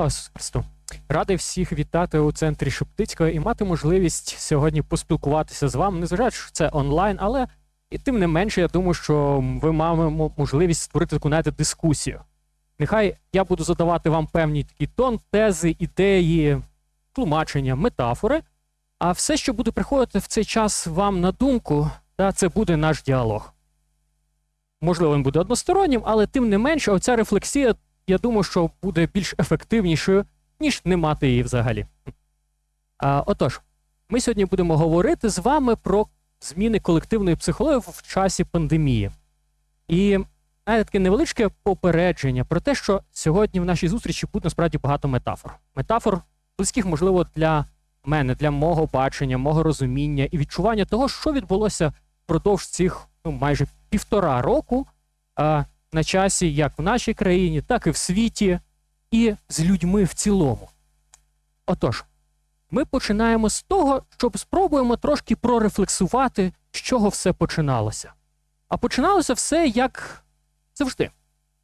Христу! Радий всіх вітати у центрі Шептицького і мати можливість сьогодні поспілкуватися з вами, незважаючи, що це онлайн, але і тим не менше, я думаю, що ви маємо можливість створити таку знаєте, дискусію. Нехай я буду задавати вам певні такі тон, тези, ідеї, тлумачення, метафори. А все, що буде приходити в цей час вам на думку, та, це буде наш діалог. Можливо, він буде одностороннім, але тим не менше, оця рефлексія, я думаю, що буде більш ефективнішою, ніж не мати її взагалі. А, Отож, ми сьогодні будемо говорити з вами про зміни колективної психології в часі пандемії. І знаєте, таке невеличке попередження про те, що сьогодні в нашій зустрічі буде насправді багато метафор. Метафор близьких, можливо, для мене, для мого бачення, мого розуміння і відчування того, що відбулося впродовж цих ну, майже півтора року на часі, як в нашій країні, так і в світі, і з людьми в цілому. Отож, ми починаємо з того, щоб спробуємо трошки прорефлексувати, з чого все починалося. А починалося все як завжди.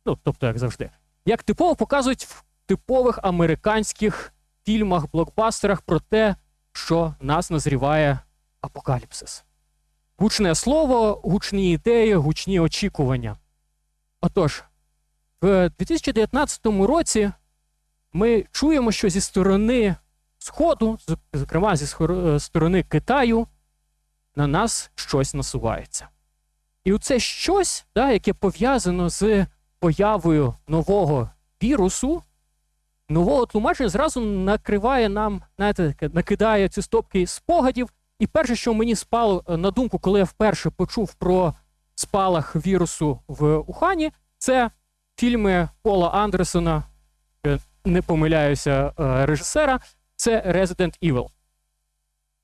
Ну, тобто, як завжди. Як типово показують в типових американських фільмах, блокбастерах про те, що нас назріває апокаліпсис. Гучне слово, гучні ідеї, гучні очікування. Отож, в 2019 році ми чуємо, що зі сторони Сходу, зокрема зі сторони Китаю, на нас щось насувається. І оце щось, да, яке пов'язано з появою нового вірусу, нового тлумачення зразу накриває нам, знаєте, накидає ці стопки спогадів. І перше, що мені спало на думку, коли я вперше почув про спалах вірусу в Ухані, це фільми Пола Андерсона, не помиляюся, режисера, це Resident Evil.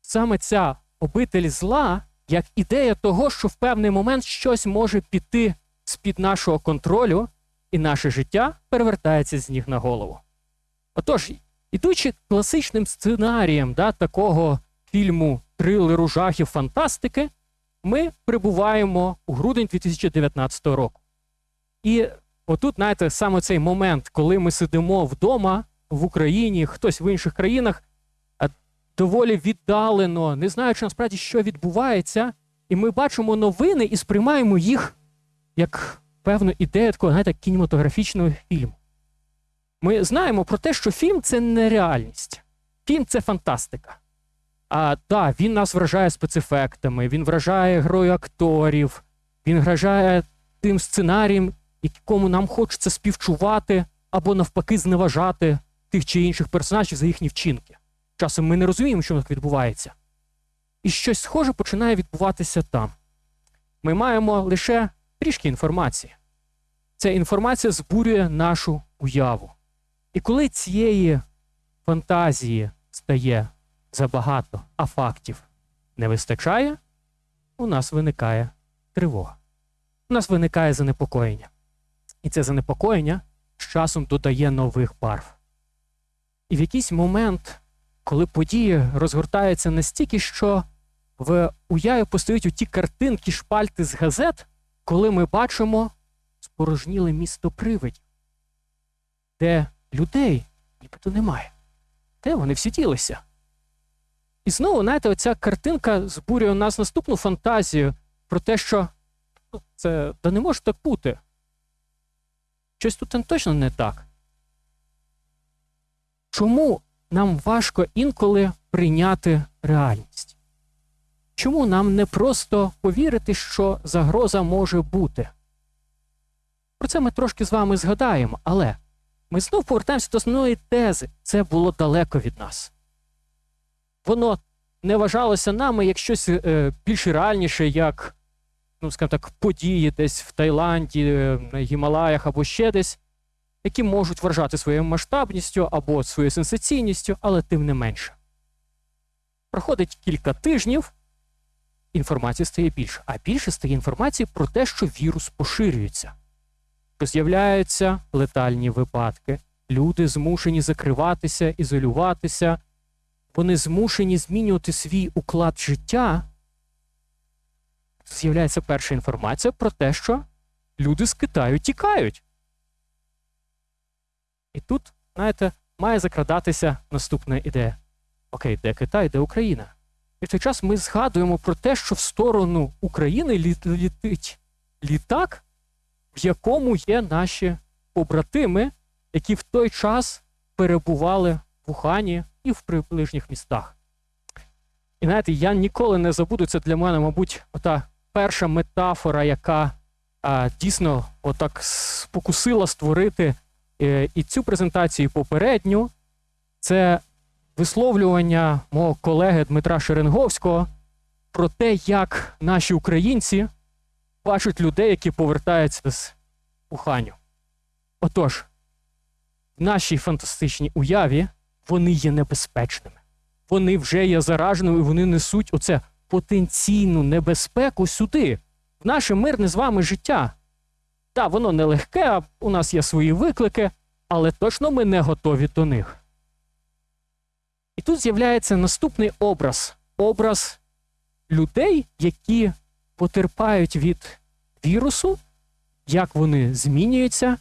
Саме ця обитель зла як ідея того, що в певний момент щось може піти з-під нашого контролю, і наше життя перевертається з ніг на голову. Отож, ідучи класичним сценарієм да, такого фільму трилеру жахів фантастики, ми прибуваємо у грудень 2019 року. І отут, знаєте, саме цей момент, коли ми сидимо вдома в Україні, хтось в інших країнах, доволі віддалено, не знаючи насправді, що відбувається, і ми бачимо новини і сприймаємо їх як певну ідею такого, знаєте, кінематографічного фільму. Ми знаємо про те, що фільм це не реальність, фільм це фантастика. А так, він нас вражає спецефектами, він вражає грою акторів, він вражає тим сценарієм, якому нам хочеться співчувати або навпаки зневажати тих чи інших персонажів за їхні вчинки. Часом ми не розуміємо, що так відбувається. І щось схоже починає відбуватися там. Ми маємо лише трішки інформації. Ця інформація збурює нашу уяву. І коли цієї фантазії стає забагато, а фактів не вистачає, у нас виникає тривога. У нас виникає занепокоєння. І це занепокоєння з часом додає нових барв. І в якийсь момент, коли події розгортаються настільки, що в уяві постають ті картинки, шпальти з газет, коли ми бачимо спорожніле місто привидів, де людей нібито немає. Де вони всі ділися? І знову, знаєте, оця картинка збурює у нас наступну фантазію про те, що ну, це да не може так бути. Щось тут точно не так. Чому нам важко інколи прийняти реальність? Чому нам не просто повірити, що загроза може бути? Про це ми трошки з вами згадаємо, але ми знов повертаємося до основної тези. Це було далеко від нас. Воно не вважалося нами як щось е, більш реальніше, як, ну, скажімо так, події десь в Таїланді, е, на Гімалаях або ще десь, які можуть вражати своєю масштабністю або своєю сенсаційністю, але тим не менше. Проходить кілька тижнів, інформації стає більше, а більше стає інформації про те, що вірус поширюється, що з'являються летальні випадки, люди змушені закриватися, ізолюватися, вони змушені змінювати свій уклад життя. З'являється перша інформація про те, що люди з Китаю тікають. І тут, знаєте, має закрадатися наступна ідея: Окей, де Китай, де Україна? І в той час ми згадуємо про те, що в сторону України літ- літить літак, в якому є наші побратими, які в той час перебували в Ухані і в приближніх містах. І знаєте, я ніколи не забуду це для мене, мабуть, ота перша метафора, яка а, дійсно отак спокусила створити е, і цю презентацію, і попередню. Це висловлювання мого колеги Дмитра Шеренговського про те, як наші українці бачать людей, які повертаються з Уханю. Отож, в нашій фантастичній уяві вони є небезпечними. Вони вже є зараженими, і вони несуть оце потенційну небезпеку сюди, в наше мирне з вами життя. Так, воно нелегке, у нас є свої виклики, але точно ми не готові до них. І тут з'являється наступний образ образ людей, які потерпають від вірусу, як вони змінюються.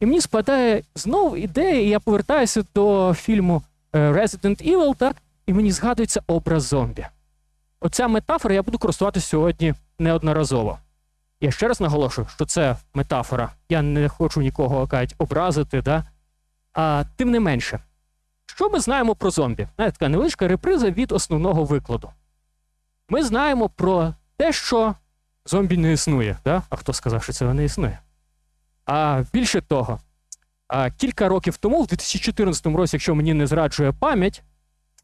І мені спадає знову ідея, і я повертаюся до фільму е, Resident Evil, так, і мені згадується образ зомбі. Оця метафора я буду користуватися сьогодні неодноразово. Я ще раз наголошую, що це метафора. Я не хочу нікого кажуть, образити, да? а тим не менше. Що ми знаємо про зомбі? Знаєте, така невеличка реприза від основного викладу. Ми знаємо про те, що зомбі не існує. Да? А хто сказав, що цього не існує? А більше того, кілька років тому, в 2014 році, якщо мені не зраджує пам'ять,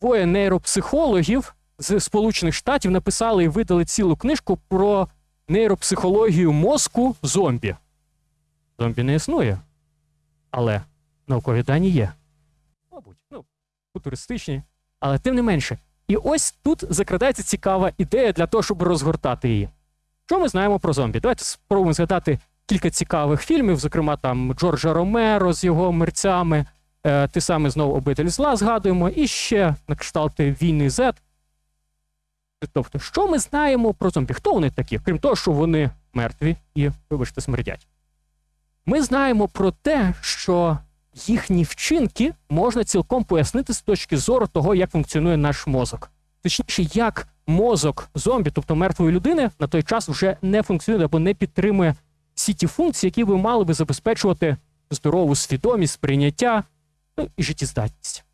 двоє нейропсихологів з Сполучених Штатів написали і видали цілу книжку про нейропсихологію мозку зомбі. Зомбі не існує. Але наукові дані є. Мабуть, ну, футуристичні, але тим не менше. І ось тут закрадається цікава ідея для того, щоб розгортати її. Що ми знаємо про зомбі? Давайте спробуємо згадати кілька цікавих фільмів, зокрема там Джорджа Ромеро з його мерцями, е, ти саме знову обитель зла згадуємо, і ще на кшталти війни Z. Тобто, що ми знаємо про зомбі? Хто вони такі? Крім того, що вони мертві і, вибачте, смердять. Ми знаємо про те, що їхні вчинки можна цілком пояснити з точки зору того, як функціонує наш мозок. Точніше, як мозок зомбі, тобто мертвої людини, на той час вже не функціонує або не підтримує всі ті функції, які би мали би забезпечувати здорову свідомість, сприйняття ну, і життєздатність.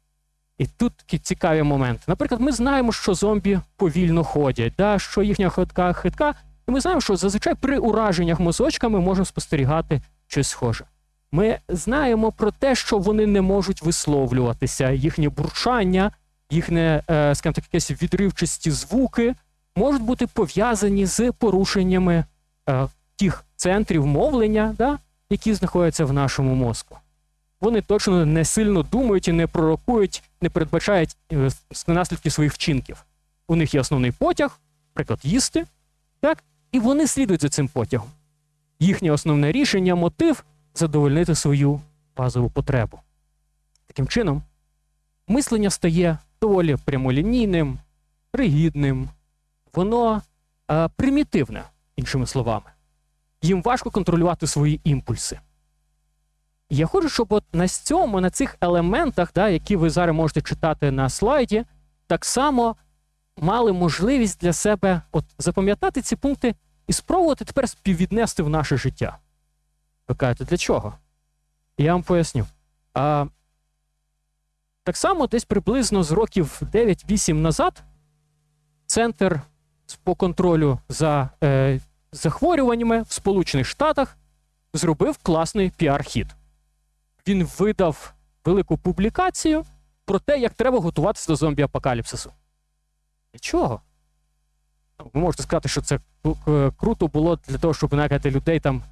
І тут цікаві моменти. Наприклад, ми знаємо, що зомбі повільно ходять, да, що їхня ходка хитка, і ми знаємо, що зазвичай при ураженнях мозочками можемо спостерігати щось схоже. Ми знаємо про те, що вони не можуть висловлюватися, їхнє бурчання, їхнє, е, скажімо так, якісь відривчасті звуки можуть бути пов'язані з порушеннями е, тих центрів мовлення, да, які знаходяться в нашому мозку. Вони точно не сильно думають і не пророкують, не передбачають е, наслідки своїх вчинків. У них є основний потяг, наприклад, їсти, так, і вони слідують за цим потягом. Їхнє основне рішення, мотив задовольнити свою базову потребу. Таким чином, мислення стає доволі прямолінійним, ригідним, воно е, примітивне, іншими словами. Їм важко контролювати свої імпульси. Я хочу, щоб от на цьому, на цих елементах, да, які ви зараз можете читати на слайді, так само мали можливість для себе от запам'ятати ці пункти і спробувати тепер співвіднести в наше життя. Ви кажете, для чого? Я вам поясню. А, Так само десь приблизно з років 9-8 назад Центр по контролю за е, захворюваннями в Сполучених Штатах зробив класний піар-хід. Він видав велику публікацію про те, як треба готуватися до зомбі-апокаліпсису. Для чого? Ну, Ви можете сказати, що це е, круто було для того, щоб налякати людей там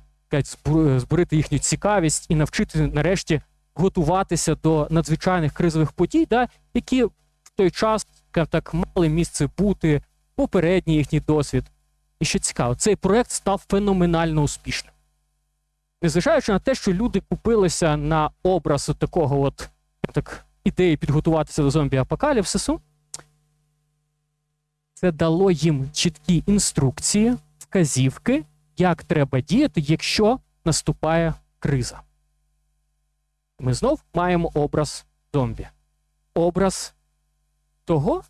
збурити їхню цікавість і навчити нарешті готуватися до надзвичайних кризових подій, да, які в той час так мали місце бути, попередній їхній досвід. І що цікаво, цей проект став феноменально успішним. Незважаючи на те, що люди купилися на образ такого от так, ідеї підготуватися до зомбі-апокаліпсису, це дало їм чіткі інструкції, вказівки, як треба діяти, якщо наступає криза. Ми знов маємо образ зомбі. Образ того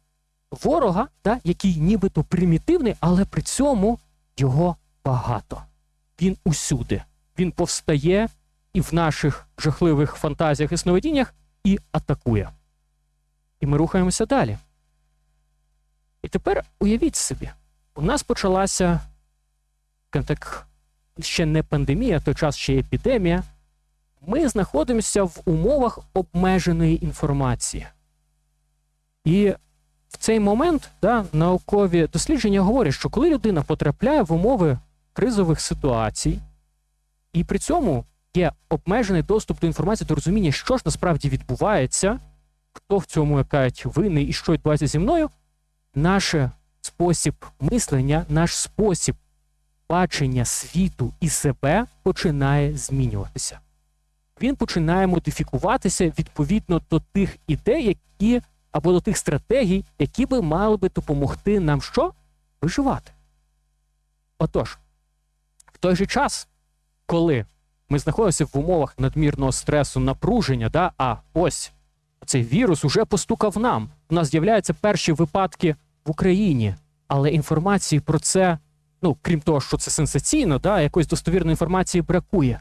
ворога, да, який нібито примітивний, але при цьому його багато. Він усюди. Він повстає і в наших жахливих фантазіях і сновидіннях і атакує. І ми рухаємося далі. І тепер уявіть собі, у нас почалася так, ще не пандемія, той час ще епідемія. Ми знаходимося в умовах обмеженої інформації. І в цей момент да, наукові дослідження говорять, що коли людина потрапляє в умови кризових ситуацій, і при цьому є обмежений доступ до інформації, до розуміння, що ж насправді відбувається, хто в цьому якають винний і що відбувається зі мною, наш спосіб мислення, наш спосіб бачення світу і себе починає змінюватися. Він починає модифікуватися відповідно до тих ідей, які або до тих стратегій, які би мали би допомогти нам що? Виживати. Отож, в той же час, коли ми знаходимося в умовах надмірного стресу, напруження, да, а ось цей вірус уже постукав нам. У нас з'являються перші випадки в Україні, але інформації про це, ну крім того, що це сенсаційно, да, якоїсь достовірної інформації бракує.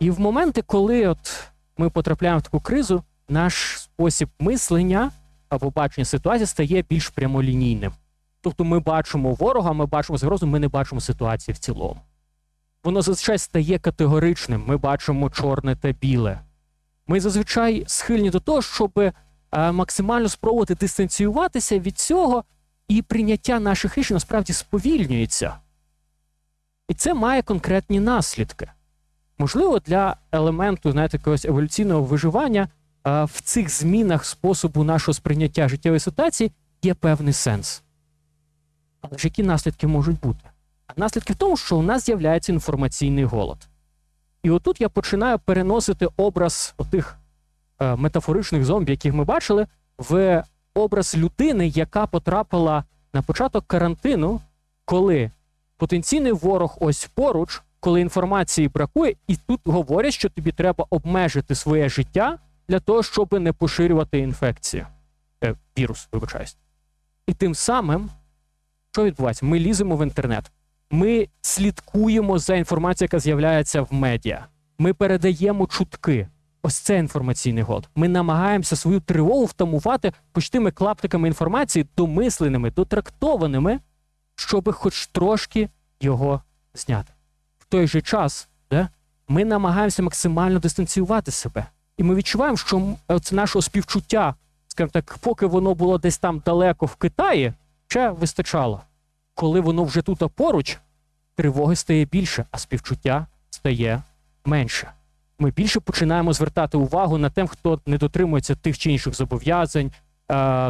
І в моменти, коли от ми потрапляємо в таку кризу, наш спосіб мислення або бачення ситуації стає більш прямолінійним. Тобто ми бачимо ворога, ми бачимо загрозу, ми не бачимо ситуації в цілому. Воно зазвичай стає категоричним. Ми бачимо чорне та біле. Ми зазвичай схильні до того, щоб е, максимально спробувати дистанціюватися від цього, і прийняття наших рішень насправді сповільнюється. І це має конкретні наслідки. Можливо, для елементу знаєте, якогось еволюційного виживання в цих змінах способу нашого сприйняття життєвої ситуації є певний сенс. Але ж які наслідки можуть бути? Наслідки в тому, що у нас з'являється інформаційний голод. І отут я починаю переносити образ отих е, метафоричних зомбі, яких ми бачили, в образ людини, яка потрапила на початок карантину, коли потенційний ворог ось поруч, коли інформації бракує, і тут говорять, що тобі треба обмежити своє життя для того, щоб не поширювати інфекцію. Е, вірус, вибачаюсь. І тим самим, що відбувається? Ми ліземо в інтернет. Ми слідкуємо за інформацією, яка з'являється в медіа. Ми передаємо чутки. Ось це інформаційний год. Ми намагаємося свою тривогу втамувати почтими клаптиками інформації, домисленими, дотрактованими, щоб хоч трошки його зняти. В той же час да, ми намагаємося максимально дистанціювати себе. І ми відчуваємо, що це нашого співчуття, скажімо так, поки воно було десь там далеко в Китаї, ще вистачало. Коли воно вже тут поруч, тривоги стає більше, а співчуття стає менше. Ми більше починаємо звертати увагу на тим, хто не дотримується тих чи інших зобов'язань, е,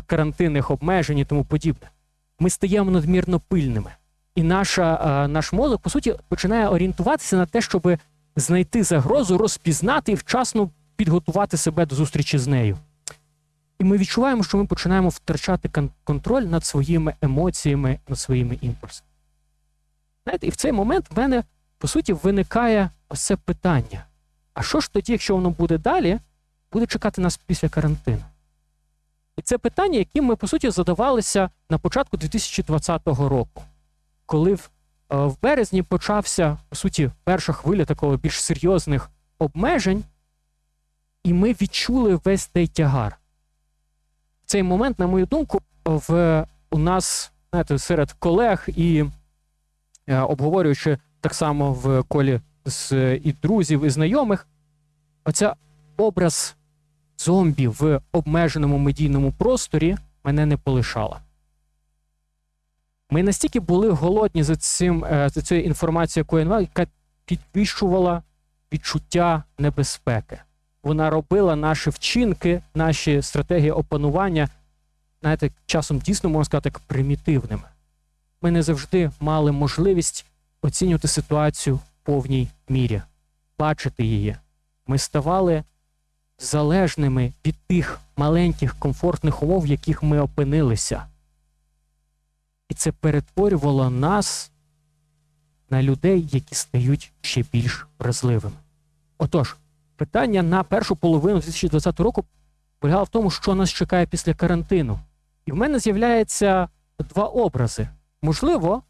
карантинних обмежень і тому подібне. Ми стаємо надмірно пильними. І наша, е, наш мозок, по суті, починає орієнтуватися на те, щоб знайти загрозу, розпізнати і вчасно підготувати себе до зустрічі з нею. І ми відчуваємо, що ми починаємо втрачати контроль над своїми емоціями, над своїми імпульсами. Знаєте, і в цей момент в мене, по суті, виникає ось це питання. А що ж тоді, якщо воно буде далі, буде чекати нас після карантину? І це питання, яким ми, по суті, задавалися на початку 2020 року, коли в, е, в березні почався, по суті, перша хвиля такого більш серйозних обмежень, і ми відчули весь цей тягар. В цей момент, на мою думку, в, у нас знаєте, серед колег і е, обговорюючи так само в колі з і друзів, і знайомих, оця образ зомбі в обмеженому медійному просторі мене не полишала. Ми настільки були голодні за цим, е, за цією інформацією, яку яка підвищувала відчуття небезпеки. Вона робила наші вчинки, наші стратегії опанування, знаєте, часом дійсно можна сказати, примітивними. Ми не завжди мали можливість оцінювати ситуацію в повній мірі, бачити її. Ми ставали залежними від тих маленьких комфортних умов, в яких ми опинилися. І це перетворювало нас на людей, які стають ще більш вразливими. Отож, питання на першу половину 2020 року полягала в тому, що нас чекає після карантину. І в мене з'являється два образи. Можливо,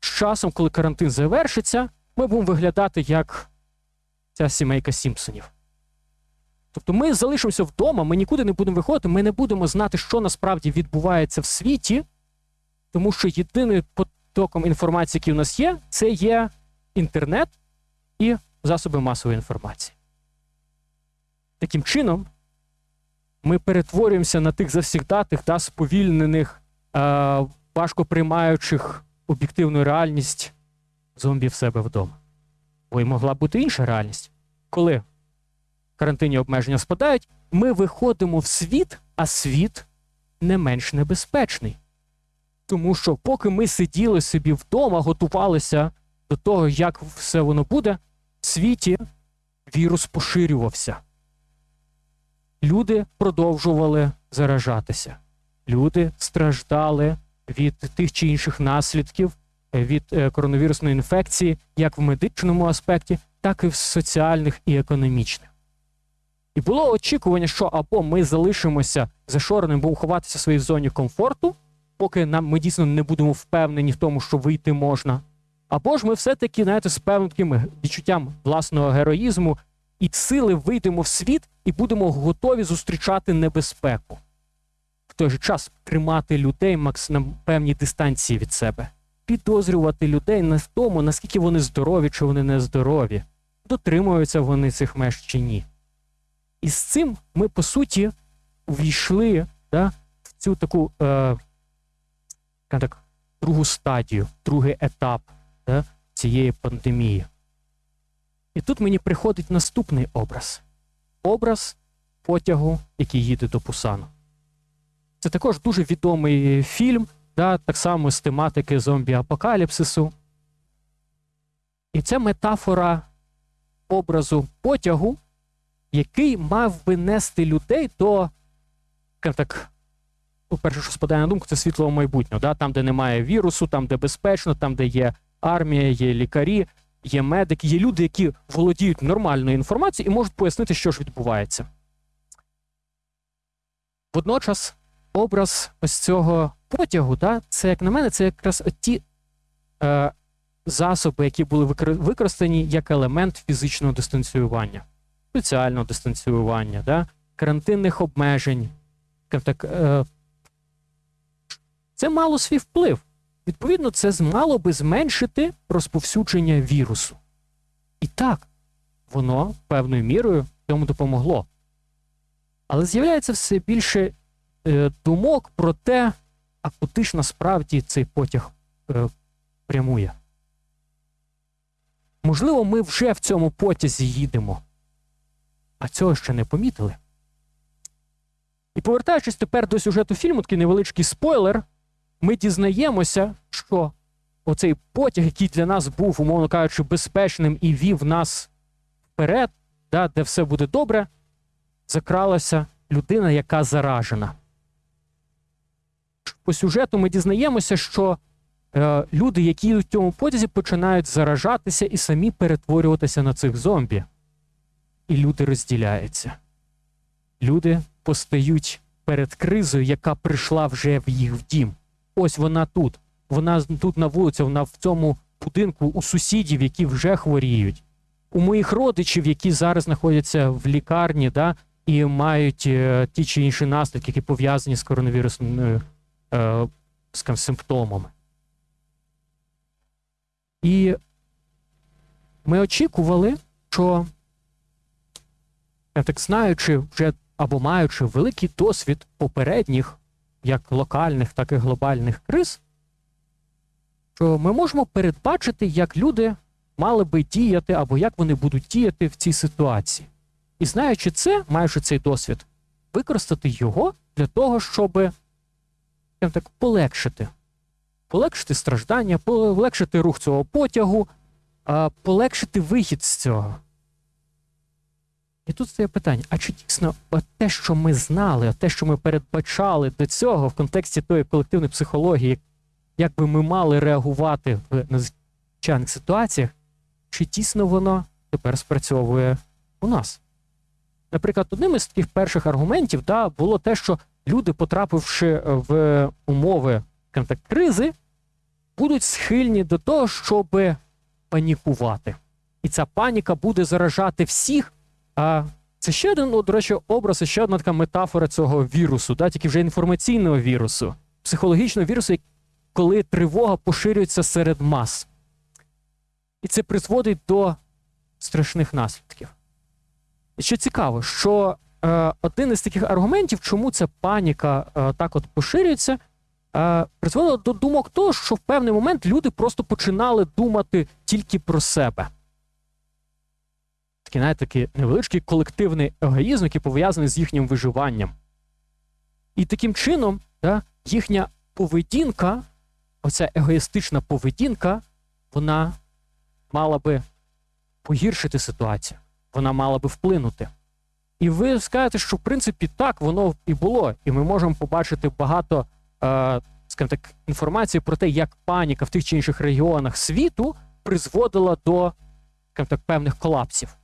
з часом, коли карантин завершиться, ми будемо виглядати як ця сімейка Сімпсонів. Тобто ми залишимося вдома, ми нікуди не будемо виходити, ми не будемо знати, що насправді відбувається в світі, тому що єдиним потоком інформації, який у нас є, це є інтернет і засоби масової інформації. Таким чином, ми перетворюємося на тих завсігдатих та сповільнених, е, важко приймаючих об'єктивну реальність зомбі в себе вдома. Бо й могла бути інша реальність. Коли карантинні обмеження спадають, ми виходимо в світ, а світ не менш небезпечний. Тому що, поки ми сиділи собі вдома, готувалися до того, як все воно буде, в світі вірус поширювався. Люди продовжували заражатися. Люди страждали від тих чи інших наслідків від е, коронавірусної інфекції, як в медичному аспекті, так і в соціальних і економічних. І було очікування, що або ми залишимося зашореним, будемо ховатися в своїй зоні комфорту, поки нам ми дійсно не будемо впевнені в тому, що вийти можна. Або ж ми все-таки знаєте, з певним таким відчуттям власного героїзму і сили вийдемо в світ і будемо готові зустрічати небезпеку. В той же час тримати людей на певній дистанції від себе, підозрювати людей в тому, наскільки вони здорові чи вони не здорові, дотримуються вони цих меж чи ні. І з цим ми, по суті, увійшли да, в цю таку е, так, другу стадію, другий етап да, цієї пандемії. І тут мені приходить наступний образ образ потягу, який їде до Пусану. Це також дуже відомий фільм, да, так само з тематики зомбі-апокаліпсису. І це метафора образу потягу, який мав би нести людей до, так, ну, перше, що спадає на думку, це світлого майбутнього. Да? Там, де немає вірусу, там, де безпечно, там, де є армія, є лікарі, є медики, є люди, які володіють нормальною інформацією і можуть пояснити, що ж відбувається. Водночас, образ ось цього потягу, да, це, як на мене, це якраз ті е, засоби, які були використані як елемент фізичного дистанціювання, соціального дистанціювання, да, карантинних обмежень. Так, е, Це мало свій вплив. Відповідно, це мало би зменшити розповсюдження вірусу. І так, воно певною мірою цьому допомогло. Але з'являється все більше е, думок про те, а куди ж насправді цей потяг е, прямує. Можливо, ми вже в цьому потязі їдемо, а цього ще не помітили. І повертаючись тепер до сюжету фільму, такий невеличкий спойлер ми дізнаємося, що оцей потяг, який для нас був, умовно кажучи, безпечним і вів нас вперед, да, де все буде добре, закралася людина, яка заражена. По сюжету ми дізнаємося, що е, люди, які в цьому потязі, починають заражатися і самі перетворюватися на цих зомбі. І люди розділяються. Люди постають перед кризою, яка прийшла вже в їх дім. Ось вона тут. Вона тут на вулиці, вона в цьому будинку у сусідів, які вже хворіють, у моїх родичів, які зараз знаходяться в лікарні, да, і мають е, ті чи інші наслідки, які пов'язані з коронавірусними е, скажімо, симптомами. І ми очікували, що, я так знаючи, вже або маючи великий досвід попередніх як локальних, так і глобальних криз, що ми можемо передбачити, як люди мали би діяти або як вони будуть діяти в цій ситуації. І знаючи це, маючи цей досвід, використати його для того, щоб так, полегшити. Полегшити страждання, полегшити рух цього потягу, полегшити вихід з цього. І тут стає питання: а чи дійсно те, що ми знали, те, що ми передбачали до цього в контексті тої колективної психології, як би ми мали реагувати в надзвичайних ситуаціях, чи дійсно воно тепер спрацьовує у нас? наприклад, одним із таких перших аргументів да, було те, що люди, потрапивши в умови так, кризи, будуть схильні до того, щоб панікувати. І ця паніка буде заражати всіх. А це ще один, ну, до речі, образ, ще одна така метафора цього вірусу, да, тільки вже інформаційного вірусу, психологічного вірусу, коли тривога поширюється серед мас. І це призводить до страшних наслідків. І що цікаво, що е, один із таких аргументів, чому ця паніка е, так от поширюється, е, призводило до думок того, що в певний момент люди просто починали думати тільки про себе. Такий, знаєте, такий невеличкий колективний егоїзм, який пов'язаний з їхнім виживанням. І таким чином да, їхня поведінка, оця егоїстична поведінка, вона мала би погіршити ситуацію, вона мала би вплинути. І ви скажете, що в принципі так воно і було. І ми можемо побачити багато е, скажімо так, інформації про те, як паніка в тих чи інших регіонах світу призводила до скажімо так, певних колапсів.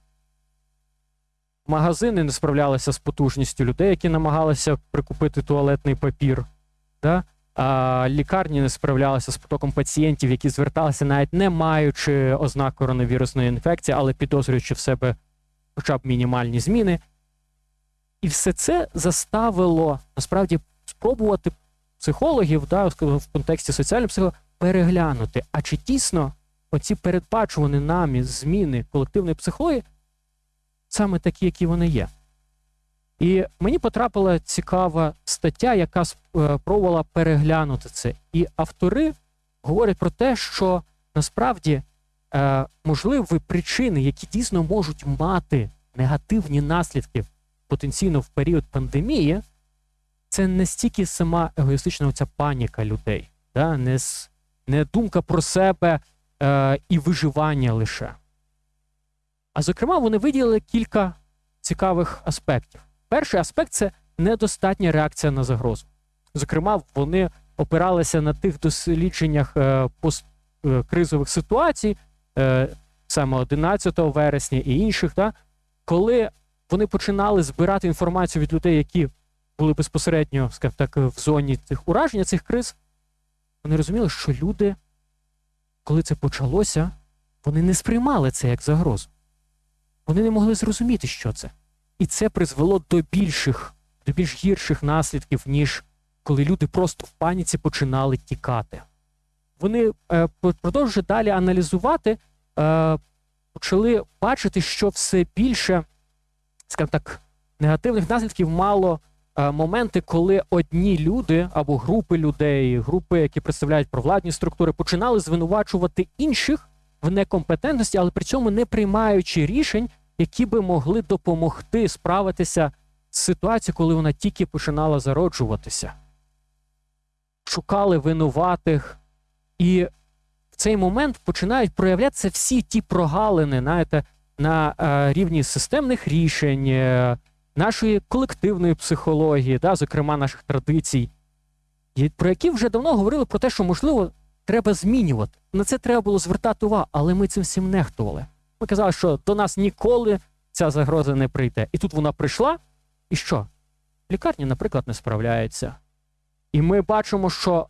Магазини не справлялися з потужністю людей, які намагалися прикупити туалетний папір. Да? А лікарні не справлялися з потоком пацієнтів, які зверталися, навіть не маючи ознак коронавірусної інфекції, але підозрюючи в себе хоча б мінімальні зміни. І все це заставило насправді спробувати психологів да, в контексті соціальної психології переглянути, а чи дійсно оці передбачувані нами зміни колективної психології саме такі, які вони є. І мені потрапила цікава стаття, яка спробувала переглянути це. І автори говорять про те, що насправді е, можливі причини, які дійсно можуть мати негативні наслідки потенційно в період пандемії, це не стільки сама егоїстична оця паніка людей, да? не, не думка про себе е, і виживання лише. А зокрема, вони виділили кілька цікавих аспектів. Перший аспект це недостатня реакція на загрозу. Зокрема, вони опиралися на тих дослідженнях е, посткризових ситуацій, е, саме 11 вересня і інших, да, коли вони починали збирати інформацію від людей, які були безпосередньо, скажімо так, в зоні цих ураження цих криз, вони розуміли, що люди, коли це почалося, вони не сприймали це як загрозу. Вони не могли зрозуміти, що це. І це призвело до більших, до більш гірших наслідків, ніж коли люди просто в паніці починали тікати. Вони, е, продовжуючи далі аналізувати, е, почали бачити, що все більше, скажімо так, негативних наслідків мало е, моменти, коли одні люди або групи людей, групи, які представляють провладні структури, починали звинувачувати інших в некомпетентності, але при цьому не приймаючи рішень, які би могли допомогти справитися з ситуацією, коли вона тільки починала зароджуватися. Шукали винуватих, і в цей момент починають проявлятися всі ті прогалини, знаєте, на е, рівні системних рішень, е, нашої колективної психології, да, зокрема наших традицій, про які вже давно говорили про те, що можливо треба змінювати. На це треба було звертати увагу, але ми цим всім нехтували. Ми казали, що до нас ніколи ця загроза не прийде. І тут вона прийшла, і що? Лікарні, наприклад, не справляються. І ми бачимо, що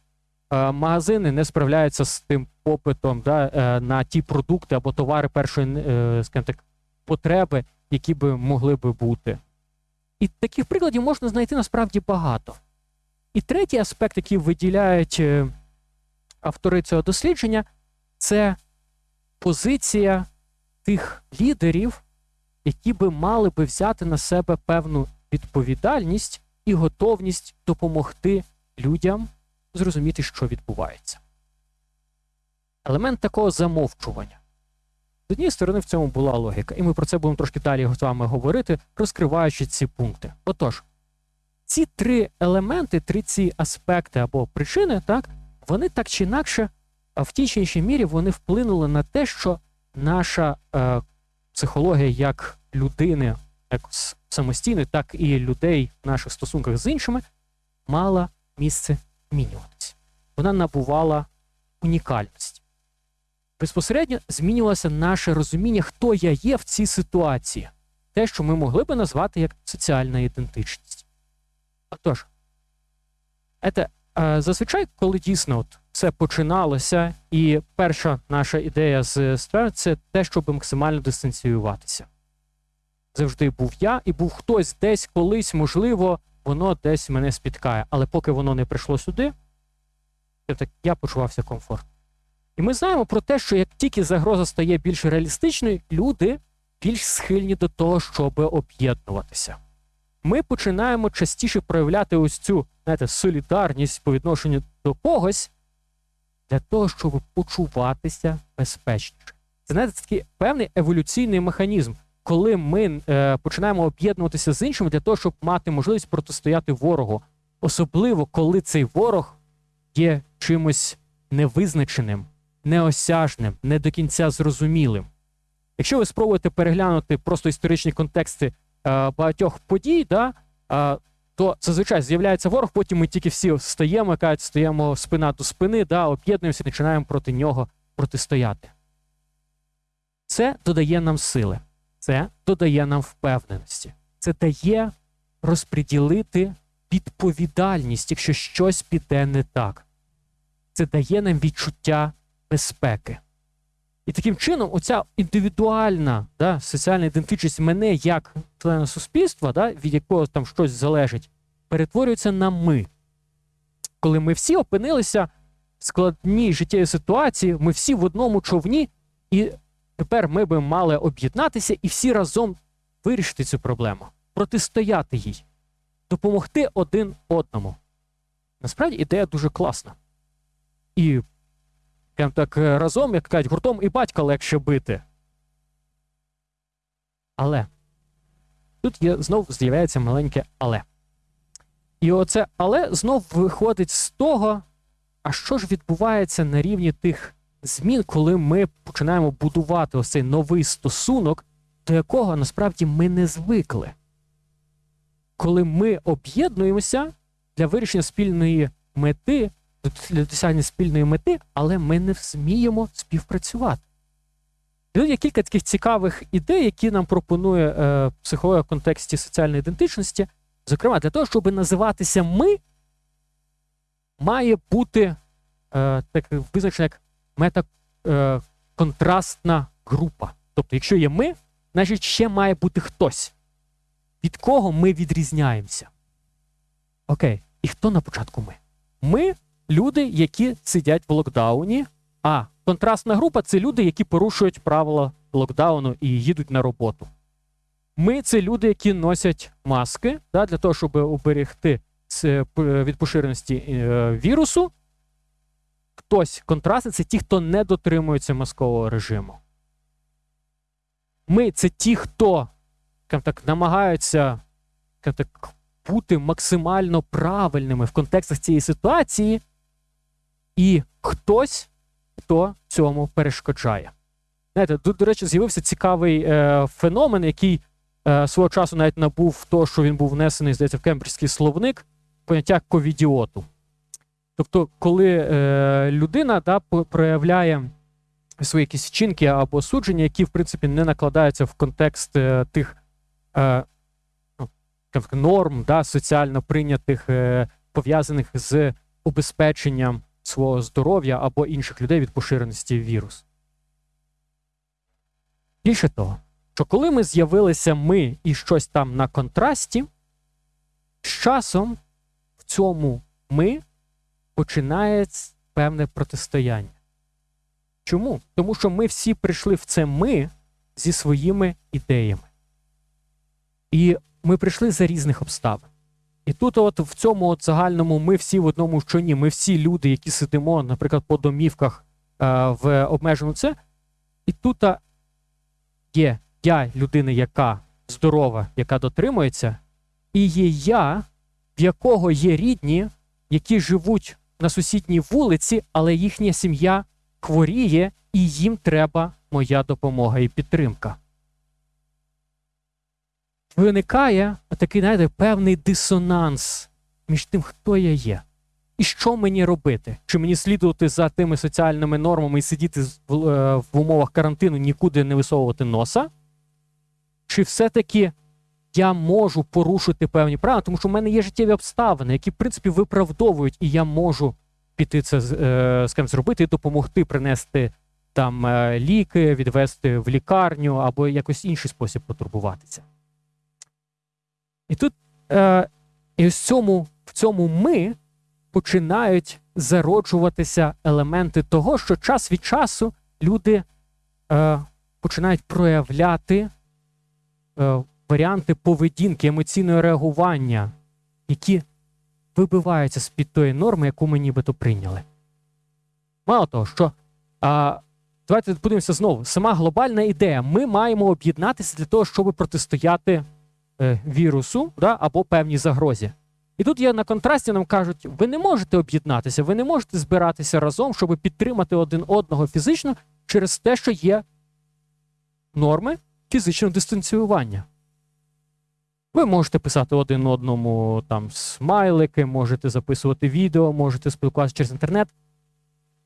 е, магазини не справляються з тим попитом да, е, на ті продукти або товари першої е, скажімо так, потреби, які би могли би бути. І таких прикладів можна знайти насправді багато. І третій аспект, який виділяють е, автори цього дослідження, це позиція тих лідерів, які би мали би взяти на себе певну відповідальність і готовність допомогти людям зрозуміти, що відбувається. Елемент такого замовчування. З однієї сторони, в цьому була логіка, і ми про це будемо трошки далі з вами говорити, розкриваючи ці пункти. Отож, ці три елементи, три ці аспекти або причини, так, вони так чи інакше, в тій чи іншій мірі вони вплинули на те, що наша е, психологія як людини, як самостійної, так і людей в наших стосунках з іншими, мала місце змінюватися. Вона набувала унікальності. Безпосередньо змінювалося наше розуміння, хто я є в цій ситуації. те, що ми могли би назвати як соціальна ідентичність. Отож, це, зазвичай, коли дійсно от все починалося, і перша наша ідея з сфер це те, щоб максимально дистанціюватися. Завжди був я, і був хтось десь колись, можливо, воно десь мене спіткає. Але поки воно не прийшло сюди, я так я почувався комфортно. І ми знаємо про те, що як тільки загроза стає більш реалістичною, люди більш схильні до того, щоб об'єднуватися. Ми починаємо частіше проявляти ось цю знаєте, солідарність по відношенню до когось для того, щоб почуватися безпечніше. Це знаєте, такий певний еволюційний механізм, коли ми е, починаємо об'єднуватися з іншими для того, щоб мати можливість протистояти ворогу, особливо коли цей ворог є чимось невизначеним, неосяжним, не до кінця зрозумілим. Якщо ви спробуєте переглянути просто історичні контексти багатьох подій, да, е, то зазвичай з'являється ворог, потім ми тільки всі стаємо, кажуть, стоїмо спина до спини, да, об'єднуємося і починаємо проти нього протистояти. Це додає нам сили, це додає нам впевненості, це дає розподілити відповідальність, якщо щось піде не так. Це дає нам відчуття безпеки. І таким чином, оця індивідуальна да, соціальна ідентичність мене як члена суспільства, да, від якого там щось залежить, перетворюється на ми. Коли ми всі опинилися в складній життєвій ситуації, ми всі в одному човні, і тепер ми би мали об'єднатися і всі разом вирішити цю проблему, протистояти їй, допомогти один одному. Насправді ідея дуже класна. І прям так е, разом, як кажуть, гуртом і батька легше бити. Але тут є знов з'являється маленьке але. І оце але знов виходить з того, а що ж відбувається на рівні тих змін, коли ми починаємо будувати ось цей новий стосунок, до якого насправді ми не звикли. Коли ми об'єднуємося для вирішення спільної мети, для досягнення спільної мети, але ми не вміємо співпрацювати. Тут є кілька таких цікавих ідей, які нам пропонує е, психологія в контексті соціальної ідентичності. Зокрема, для того, щоб називатися ми, має бути е, так визначена як метаконтрастна е, група. Тобто, якщо є ми, значить ще має бути хтось, від кого ми відрізняємося. Окей, і хто на початку ми? Ми люди, які сидять в локдауні, а контрастна група це люди, які порушують правила локдауну і їдуть на роботу. Ми це люди, які носять маски да, для того, щоб уберегти від поширеності е, вірусу. Хтось контрастний це ті, хто не дотримується маскового режиму. Ми це ті, хто так, намагаються так, бути максимально правильними в контекстах цієї ситуації, і хтось, хто цьому перешкоджає. Знаєте, тут, до речі, з'явився цікавий е, феномен, який е, свого часу навіть набув того, що він був внесений, здається, в кембриджський словник поняття ковідіоту. Тобто, коли е, людина да, проявляє свої якісь вчинки або судження, які, в принципі, не накладаються в контекст е, тих е, ну, норм, да, соціально прийнятих, е, пов'язаних з убезпеченням свого здоров'я або інших людей від поширеності вірусу. Більше того, що коли ми з'явилися ми і щось там на контрасті, з часом в цьому ми починається певне протистояння. Чому? Тому що ми всі прийшли в це ми зі своїми ідеями. І ми прийшли за різних обставин. І тут, от в цьому от загальному, ми всі в одному щоні, ми всі люди, які сидимо, наприклад, по домівках е, в обмеженому це. І тут є я, людина, яка здорова, яка дотримується, і є я, в якого є рідні, які живуть на сусідній вулиці, але їхня сім'я хворіє, і їм треба моя допомога і підтримка виникає такий, знаєте, певний дисонанс між тим, хто я є. І що мені робити? Чи мені слідувати за тими соціальними нормами і сидіти в, е, в умовах карантину, нікуди не висовувати носа? чи все-таки я можу порушити певні правила, тому що в мене є життєві обставини, які, в принципі, виправдовують, і я можу піти це з е, ким зробити і допомогти принести там е, ліки, відвести в лікарню або якось інший спосіб потурбуватися. І тут е, і ось цьому, в цьому ми починають зароджуватися елементи того, що час від часу люди е, починають проявляти е, варіанти поведінки, емоційного реагування, які вибиваються з-під тої норми, яку ми нібито прийняли. Мало того, що а, давайте подивимося знову. Сама глобальна ідея. Ми маємо об'єднатися для того, щоб протистояти вірусу да, або певній загрозі. І тут є на контрасті нам кажуть, ви не можете об'єднатися, ви не можете збиратися разом, щоб підтримати один одного фізично через те, що є норми фізичного дистанціювання. Ви можете писати один одному там смайлики, можете записувати відео, можете спілкуватися через інтернет.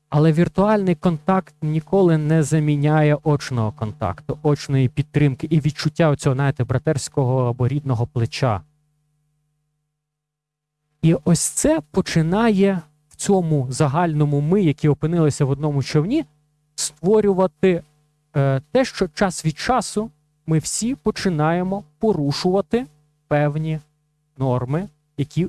Але віртуальний контакт ніколи не заміняє очного контакту, очної підтримки і відчуття цього, знаєте, братерського або рідного плеча. І ось це починає в цьому загальному ми, які опинилися в одному човні, створювати е, те, що час від часу ми всі починаємо порушувати певні норми, які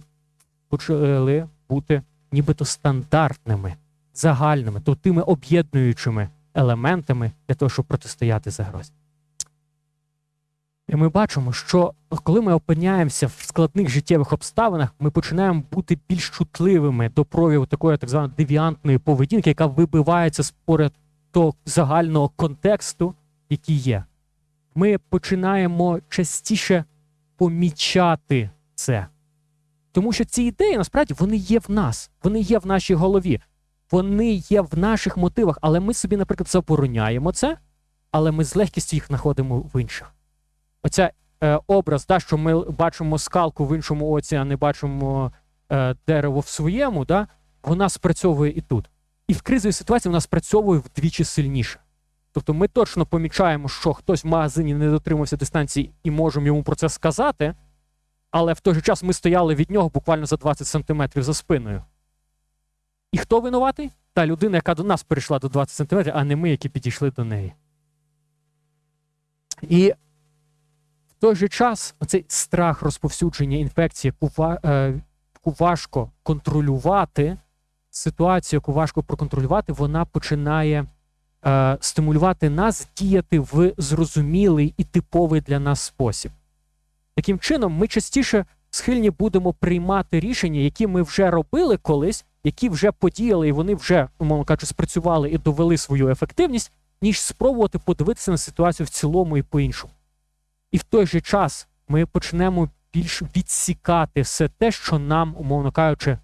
почали бути нібито стандартними, загальними, то тими об'єднуючими елементами для того, щоб протистояти загрозі. І ми бачимо, що коли ми опиняємося в складних життєвих обставинах, ми починаємо бути більш чутливими до прояву такої так званої девіантної поведінки, яка вибивається споряд того загального контексту, який є. Ми починаємо частіше помічати це. Тому що ці ідеї насправді вони є в нас, вони є в нашій голові, вони є в наших мотивах, але ми собі, наприклад, забороняємо це, але ми з легкістю їх знаходимо в інших. Оця е, образ, да, що ми бачимо скалку в іншому оці, а не бачимо е, дерево в своєму, да, вона спрацьовує і тут. І в кризовій ситуації вона спрацьовує вдвічі сильніше. Тобто ми точно помічаємо, що хтось в магазині не дотримався дистанції і можемо йому про це сказати, але в той же час ми стояли від нього буквально за 20 сантиметрів за спиною. І хто винуватий? Та людина, яка до нас перейшла до 20 сантиметрів, а не ми, які підійшли до неї. І в той же час оцей страх розповсюдження інфекції, яку важко контролювати, ситуацію, яку важко проконтролювати, вона починає е, стимулювати нас діяти в зрозумілий і типовий для нас спосіб. Таким чином, ми частіше схильні будемо приймати рішення, які ми вже робили колись, які вже подіяли, і вони вже, умовно кажучи, спрацювали і довели свою ефективність, ніж спробувати подивитися на ситуацію в цілому і по-іншому. І в той же час ми почнемо більш відсікати все те, що нам, умовно кажучи,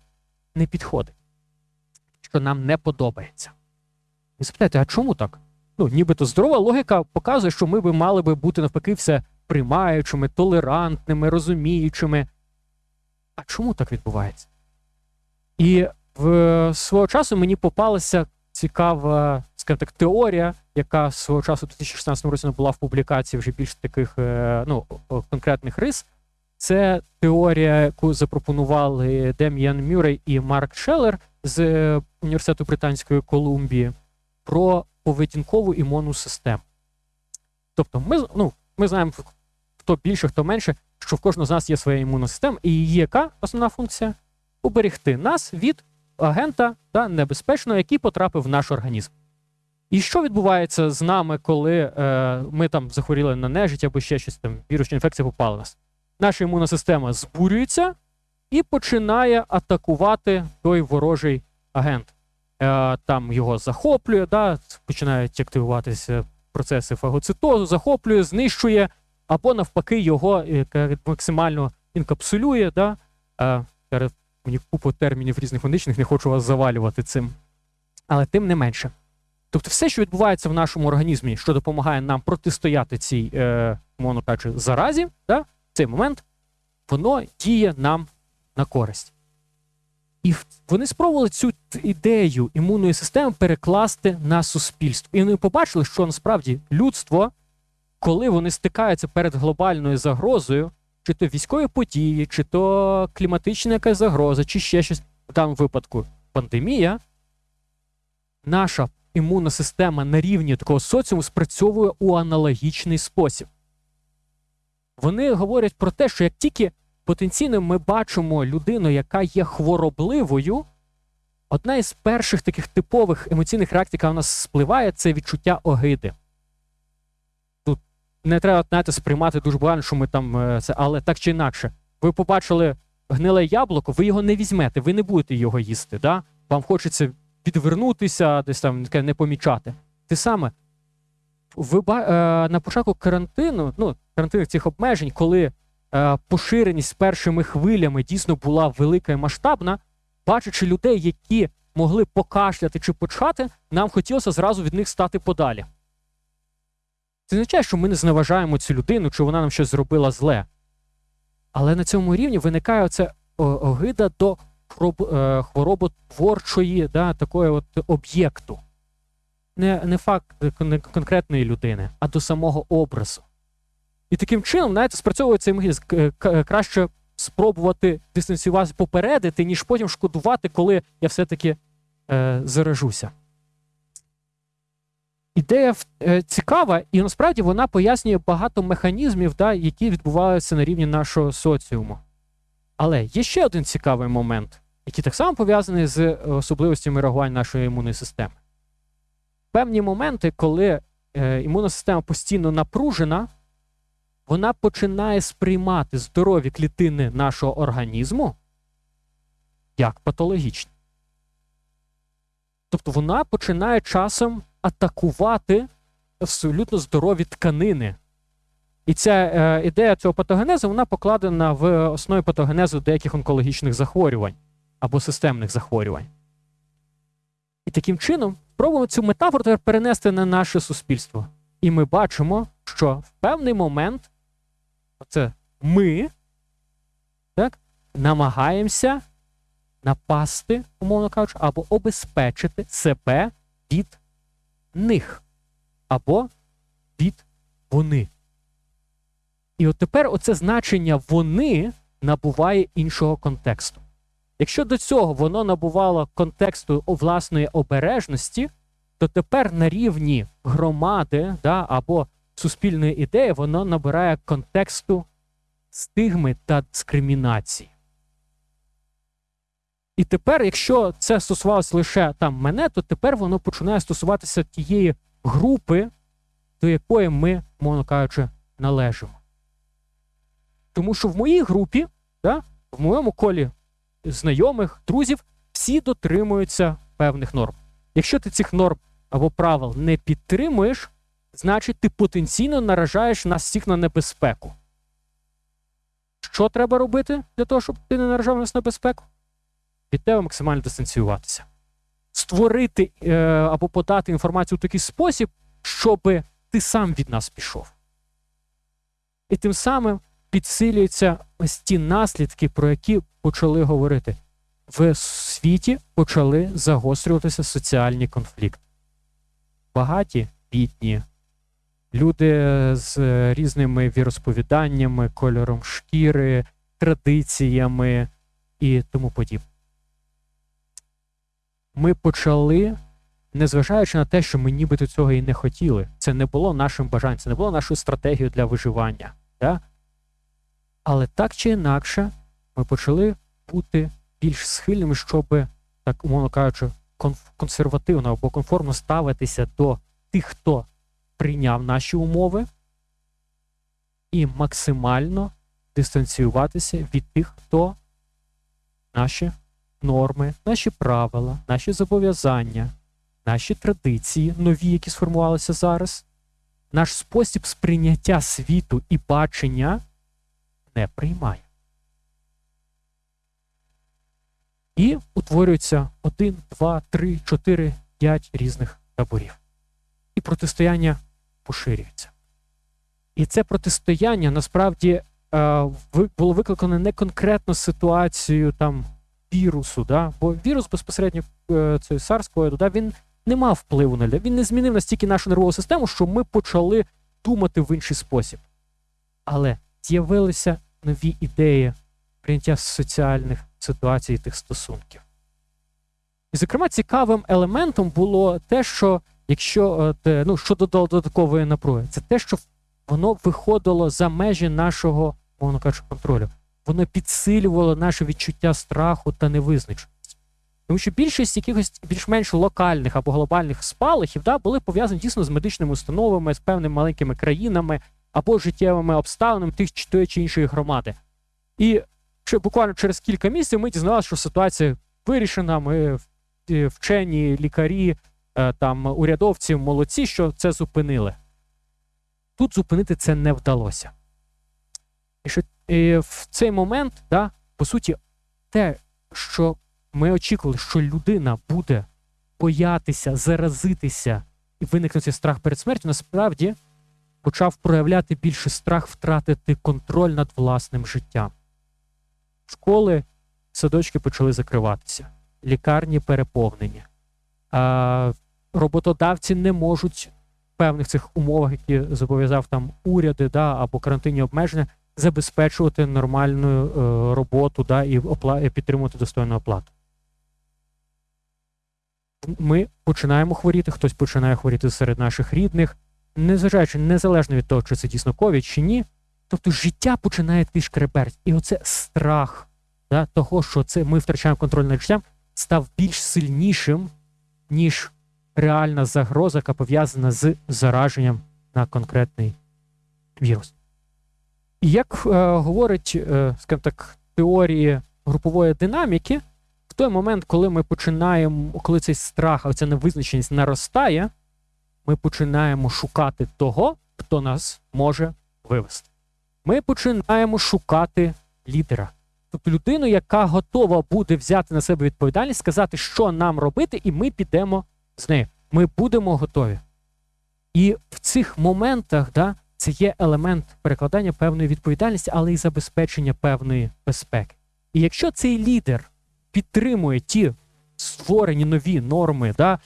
не підходить, що нам не подобається. І запитайте, а чому так? Ну, нібито здорова логіка показує, що ми би мали би бути навпаки все приймаючими, толерантними, розуміючими. А чому так відбувається? І в свого часу мені попалася цікава, скажімо так, теорія, яка свого часу в 2016 році була в публікації вже більш таких е, ну, конкретних рис. Це теорія, яку запропонували Дем'ян Мюррей і Марк Шеллер з е, університету Британської Колумбії про поведінкову імунну систему. Тобто, ми ну, ми знаємо, хто більше, хто менше, що в кожного з нас є своя імунна система, і її яка основна функція? Уберегти нас від агента та небезпечного, який потрапив в наш організм. І що відбувається з нами, коли е, ми там захворіли на нежить або ще щось там, вірусна інфекція попала нас? Наша імунна система збурюється і починає атакувати той ворожий агент. Е, там його захоплює, да, починають активуватися процеси фагоцитозу, захоплює, знищує, або навпаки, його е, максимально інкапсулює. Да, е, Мені купу термінів різних медичних, не хочу вас завалювати цим. Але тим не менше. Тобто, все, що відбувається в нашому організмі, що допомагає нам протистояти цій, е, мовно кажучи, заразі, да, в цей момент, воно діє нам на користь. І вони спробували цю ідею імунної системи перекласти на суспільство. І вони побачили, що насправді людство коли вони стикаються перед глобальною загрозою, чи то військові події, чи то кліматична якась загроза, чи ще щось, в даному випадку пандемія, наша імунна система на рівні такого соціуму спрацьовує у аналогічний спосіб. Вони говорять про те, що як тільки потенційно ми бачимо людину, яка є хворобливою, одна із перших таких типових емоційних реакцій, яка у нас спливає, це відчуття огиди. Не треба знаєте, сприймати дуже багато, що ми там е, це, але так чи інакше, ви побачили гниле яблуко, ви його не візьмете, ви не будете його їсти. Да? Вам хочеться відвернутися, десь там не помічати. Те саме, ви е, на початку карантину, ну, карантинних цих обмежень, коли е, поширеність першими хвилями дійсно була велика і масштабна, бачачи людей, які могли покашляти чи почати, нам хотілося зразу від них стати подалі. Це означає, що ми не зневажаємо цю людину, чи вона нам щось зробила зле. Але на цьому рівні виникає оце огида до е, хвороботворчої да, такої от об'єкту. Не, не факт не конкретної людини, а до самого образу. І таким чином, знаєте, спрацьовує цей механізм. К- к- Краще спробувати дистанціюватися, попередити, ніж потім шкодувати, коли я все-таки е, заражуся. Ідея е, цікава, і насправді вона пояснює багато механізмів, да, які відбуваються на рівні нашого соціуму. Але є ще один цікавий момент, який так само пов'язаний з особливостями реагування нашої імунної системи. Певні моменти, коли е, імунна система постійно напружена, вона починає сприймати здорові клітини нашого організму як патологічні. Тобто вона починає часом атакувати абсолютно здорові тканини. І ця е, ідея цього патогенезу вона покладена в основі патогенезу деяких онкологічних захворювань або системних захворювань. І таким чином спробуємо цю метафору тепер перенести на наше суспільство. І ми бачимо, що в певний момент оце ми так, намагаємося напасти, умовно кажучи, або обезпечити себе від них, або від вони. І от тепер оце значення вони набуває іншого контексту. Якщо до цього воно набувало контексту власної обережності, то тепер на рівні громади да, або суспільної ідеї воно набирає контексту стигми та дискримінації. І тепер, якщо це стосувалося лише там мене, то тепер воно починає стосуватися тієї групи, до якої ми, мовно кажучи, належимо. Тому що в моїй групі, да, в моєму колі знайомих, друзів, всі дотримуються певних норм. Якщо ти цих норм або правил не підтримуєш, значить ти потенційно наражаєш нас всіх на небезпеку. Що треба робити для того, щоб ти не наражав нас на небезпеку? Від тебе максимально дистанціюватися. Створити е, або подати інформацію у такий спосіб, щоб ти сам від нас пішов. І тим самим підсилюються ось ті наслідки, про які почали говорити. В світі почали загострюватися соціальні конфлікти. Багаті, бідні, люди з різними віросповіданнями, кольором шкіри, традиціями і тому подібне. Ми почали, незважаючи на те, що ми нібито цього і не хотіли, це не було нашим бажанням, це не було нашою стратегією для виживання. Да? Але так чи інакше, ми почали бути більш схильними, щоб, так умовно кажучи, консервативно або конформно ставитися до тих, хто прийняв наші умови, і максимально дистанціюватися від тих, хто наші норми, наші правила, наші зобов'язання, наші традиції, нові, які сформувалися зараз, наш спосіб сприйняття світу і бачення не приймає. І утворюється один, два, три, чотири, п'ять різних таборів. І протистояння поширюється. І це протистояння насправді е, було викликане не конкретно ситуацією там вірусу, да? бо вірус безпосередньо е, цієї SARS-CoV, да, він не мав впливу на людей. Він не змінив настільки нашу нервову систему, що ми почали думати в інший спосіб. Але з'явилися нові ідеї прийняття соціальних ситуацій тих стосунків. І, зокрема, цікавим елементом було те, що якщо ну, що додало додаткової напруги, це те, що воно виходило за межі нашого, мовно кажучи, контролю. Воно підсилювало наше відчуття страху та невизначеності. Тому що більшість якихось більш-менш локальних або глобальних спалахів да, були пов'язані дійсно з медичними установами, з певними маленькими країнами або життєвими обставинами тих чи тої чи іншої громади. І буквально через кілька місяців ми дізналися, що ситуація вирішена. Ми вчені, лікарі, е, там урядовці молодці, що це зупинили. Тут зупинити це не вдалося. І що і в цей момент, да, по суті, те, що ми очікували, що людина буде боятися, заразитися і виникнути страх перед смертю, насправді почав проявляти більше страх втратити контроль над власним життям. Школи, садочки почали закриватися, лікарні переповнені. А Роботодавці не можуть в певних цих умовах, які зобов'язав там уряди да, або карантинні обмеження, забезпечувати нормальну е, роботу да, і, опла... підтримувати достойну оплату. Ми починаємо хворіти, хтось починає хворіти серед наших рідних, незважаючи незалежно від того, чи це дійсно ковід чи ні. Тобто життя починає шкреберть. І оце страх да, того, що це ми втрачаємо контроль над життям, став більш сильнішим, ніж реальна загроза, яка пов'язана з зараженням на конкретний вірус. І як е, говорить, е, скажімо так, теорії групової динаміки, в той момент, коли ми починаємо, коли цей страх, оця невизначеність наростає, ми починаємо шукати того, хто нас може вивести. Ми починаємо шукати лідера. Тобто людину, яка готова буде взяти на себе відповідальність, сказати, що нам робити, і ми підемо з нею. Ми будемо готові. І в цих моментах да, це є елемент перекладання певної відповідальності, але й забезпечення певної безпеки. І якщо цей лідер підтримує ті створені нові норми, да,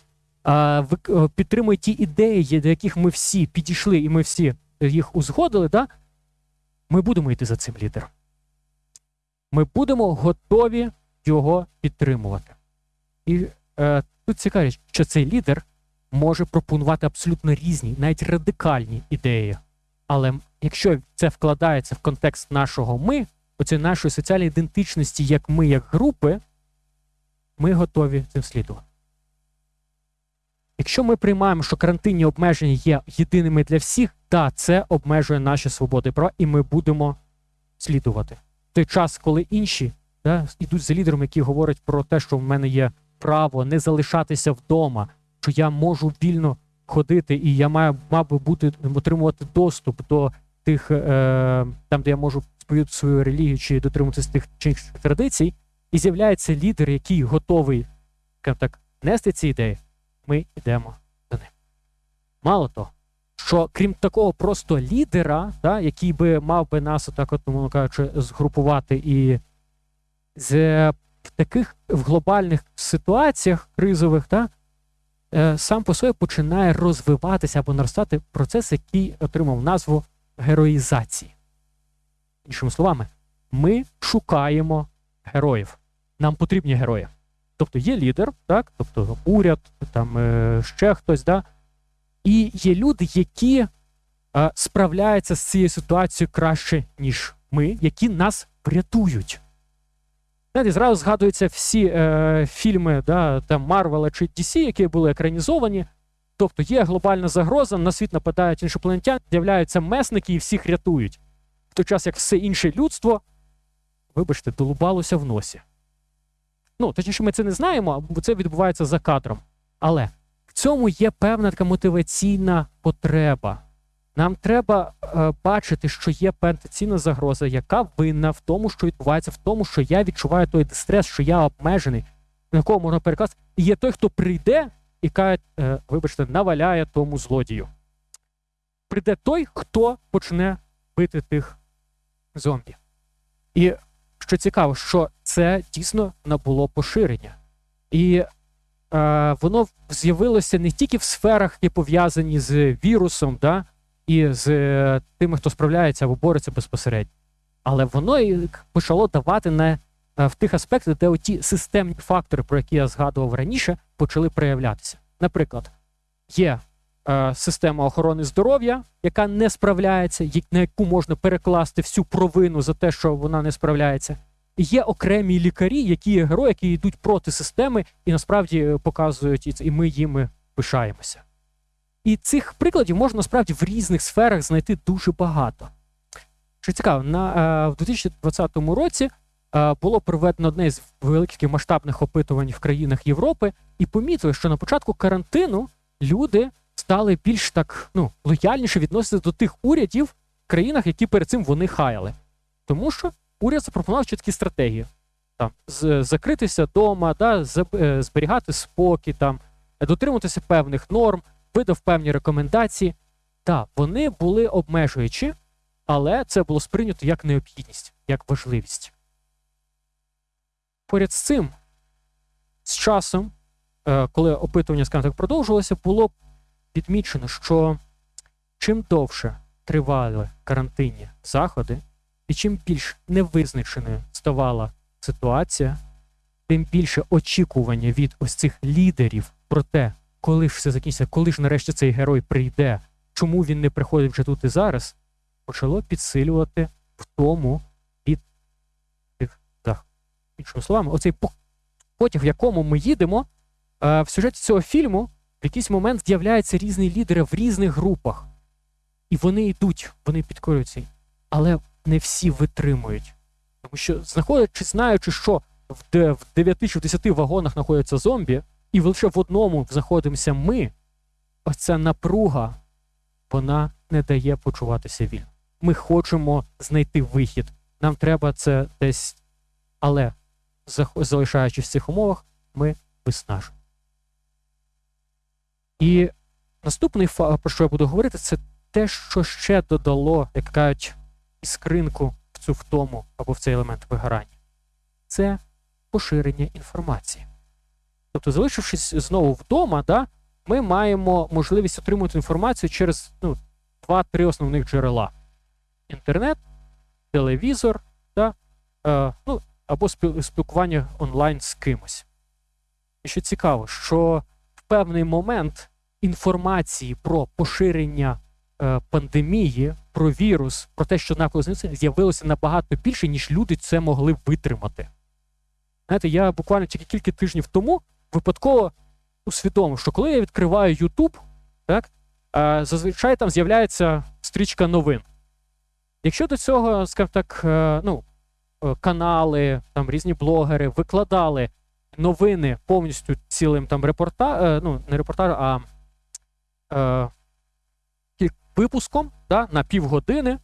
підтримує ті ідеї, до яких ми всі підійшли, і ми всі їх узгодили, да, ми будемо йти за цим лідером. Ми будемо готові його підтримувати. І е, тут цікаво, що цей лідер може пропонувати абсолютно різні, навіть радикальні ідеї. Але якщо це вкладається в контекст нашого ми, оцієї нашої соціальної ідентичності, як ми, як групи, ми готові цим слідувати. Якщо ми приймаємо, що карантинні обмеження є єдиними для всіх, так, це обмежує наші свободи права, і ми будемо слідувати. В той час, коли інші да, йдуть за лідером, які говорять про те, що в мене є право не залишатися вдома, що я можу вільно ходити, і я маю мав би бути отримувати доступ до тих, е, там, де я можу сповідати свою релігію чи дотримуватися тих чи інших традицій, і з'являється лідер, який готовий так, нести ці ідеї, ми йдемо за ним. Мало того, що крім такого просто лідера, да, який би мав би нас, отак, от, мовно кажучи, згрупувати і з в таких в глобальних ситуаціях кризових, да, сам по собі починає розвиватися або наростати процес, який отримав назву героїзації. Іншими словами, ми шукаємо героїв. Нам потрібні герої. Тобто є лідер, так, тобто уряд, там е, ще хтось, да? і є люди, які е, справляються з цією ситуацією краще, ніж ми, які нас врятують. Знаєте, зразу згадуються всі е, фільми да, там Марвела чи DC, які були екранізовані. Тобто є глобальна загроза, на світ нападають іншопланетяни, з'являються месники і всіх рятують. В той час, як все інше людство, вибачте, долубалося в носі. Ну, точніше, ми це не знаємо, бо це відбувається за кадром. Але в цьому є певна така мотиваційна потреба. Нам треба е, бачити, що є потенційна загроза, яка винна в тому, що відбувається, в тому, що я відчуваю той дистрес, що я обмежений, на кого можна перекласти. І є той, хто прийде і каже, е, вибачте, наваляє тому злодію. Прийде той, хто почне бити тих зомбі. І що цікаво, що це дійсно набуло поширення. І е, воно з'явилося не тільки в сферах, які пов'язані з вірусом. да, і з е, тими, хто справляється або бореться безпосередньо. Але воно і почало давати не е, в тих аспектах, де оті системні фактори, про які я згадував раніше, почали проявлятися. Наприклад, є е, система охорони здоров'я, яка не справляється, на яку можна перекласти всю провину за те, що вона не справляється. І є окремі лікарі, які є герої, які йдуть проти системи і насправді е, показують, і ми їми пишаємося. І цих прикладів можна насправді в різних сферах знайти дуже багато. Що цікаво, на, е, в 2020 році е, було проведено одне з великих масштабних опитувань в країнах Європи, і помітили, що на початку карантину люди стали більш так ну, лояльніше відноситися до тих урядів в країнах, які перед цим вони хаяли. Тому що уряд запропонував чіткі стратегії: там закритися вдома, да, е, зберігати спокій, там, дотримуватися певних норм, видав певні рекомендації. Так, вони були обмежуючі, але це було сприйнято як необхідність, як важливість. Поряд з цим, з часом, е, коли опитування, скажімо так, продовжувалося, було відмічено, що чим довше тривали карантинні заходи, і чим більш невизначеною ставала ситуація, тим більше очікування від ось цих лідерів про те, коли ж все закінчиться, коли ж нарешті цей герой прийде, чому він не приходить вже тут і зараз, почало підсилювати в тому тих заходів. Іншими словами, оцей потяг, в якому ми їдемо, е, в сюжеті цього фільму в якийсь момент з'являються різні лідери в різних групах. І вони йдуть, вони підкорюються. Але не всі витримують. Тому що, знаходячи, знаючи, що в 9 чи в 10 вагонах знаходяться зомбі, і лише в одному знаходимося ми, ось ця напруга, вона не дає почуватися вільно. Ми хочемо знайти вихід. Нам треба це десь. Але, залишаючись в цих умовах, ми виснажуємо. І наступний факт, про що я буду говорити, це те, що ще додало, як кажуть, іскринку в цю втому або в цей елемент вигорання. Це поширення інформації. Тобто, залишившись знову вдома, да, ми маємо можливість отримувати інформацію через ну, два-три основних джерела: інтернет, телевізор да, е, ну, або спілкування онлайн з кимось. І що цікаво, що в певний момент інформації про поширення е, пандемії, про вірус, про те, що навколо з'явилося, набагато більше, ніж люди це могли витримати. Знаєте, я буквально тільки кілька тижнів тому випадково усвідомив, що коли я відкриваю YouTube, так, е, зазвичай там з'являється стрічка новин. Якщо до цього, скажімо так, е, ну, е, канали, там різні блогери викладали новини повністю цілим там репорта, е, ну, не репортажем, а е, випуском да, на півгодини,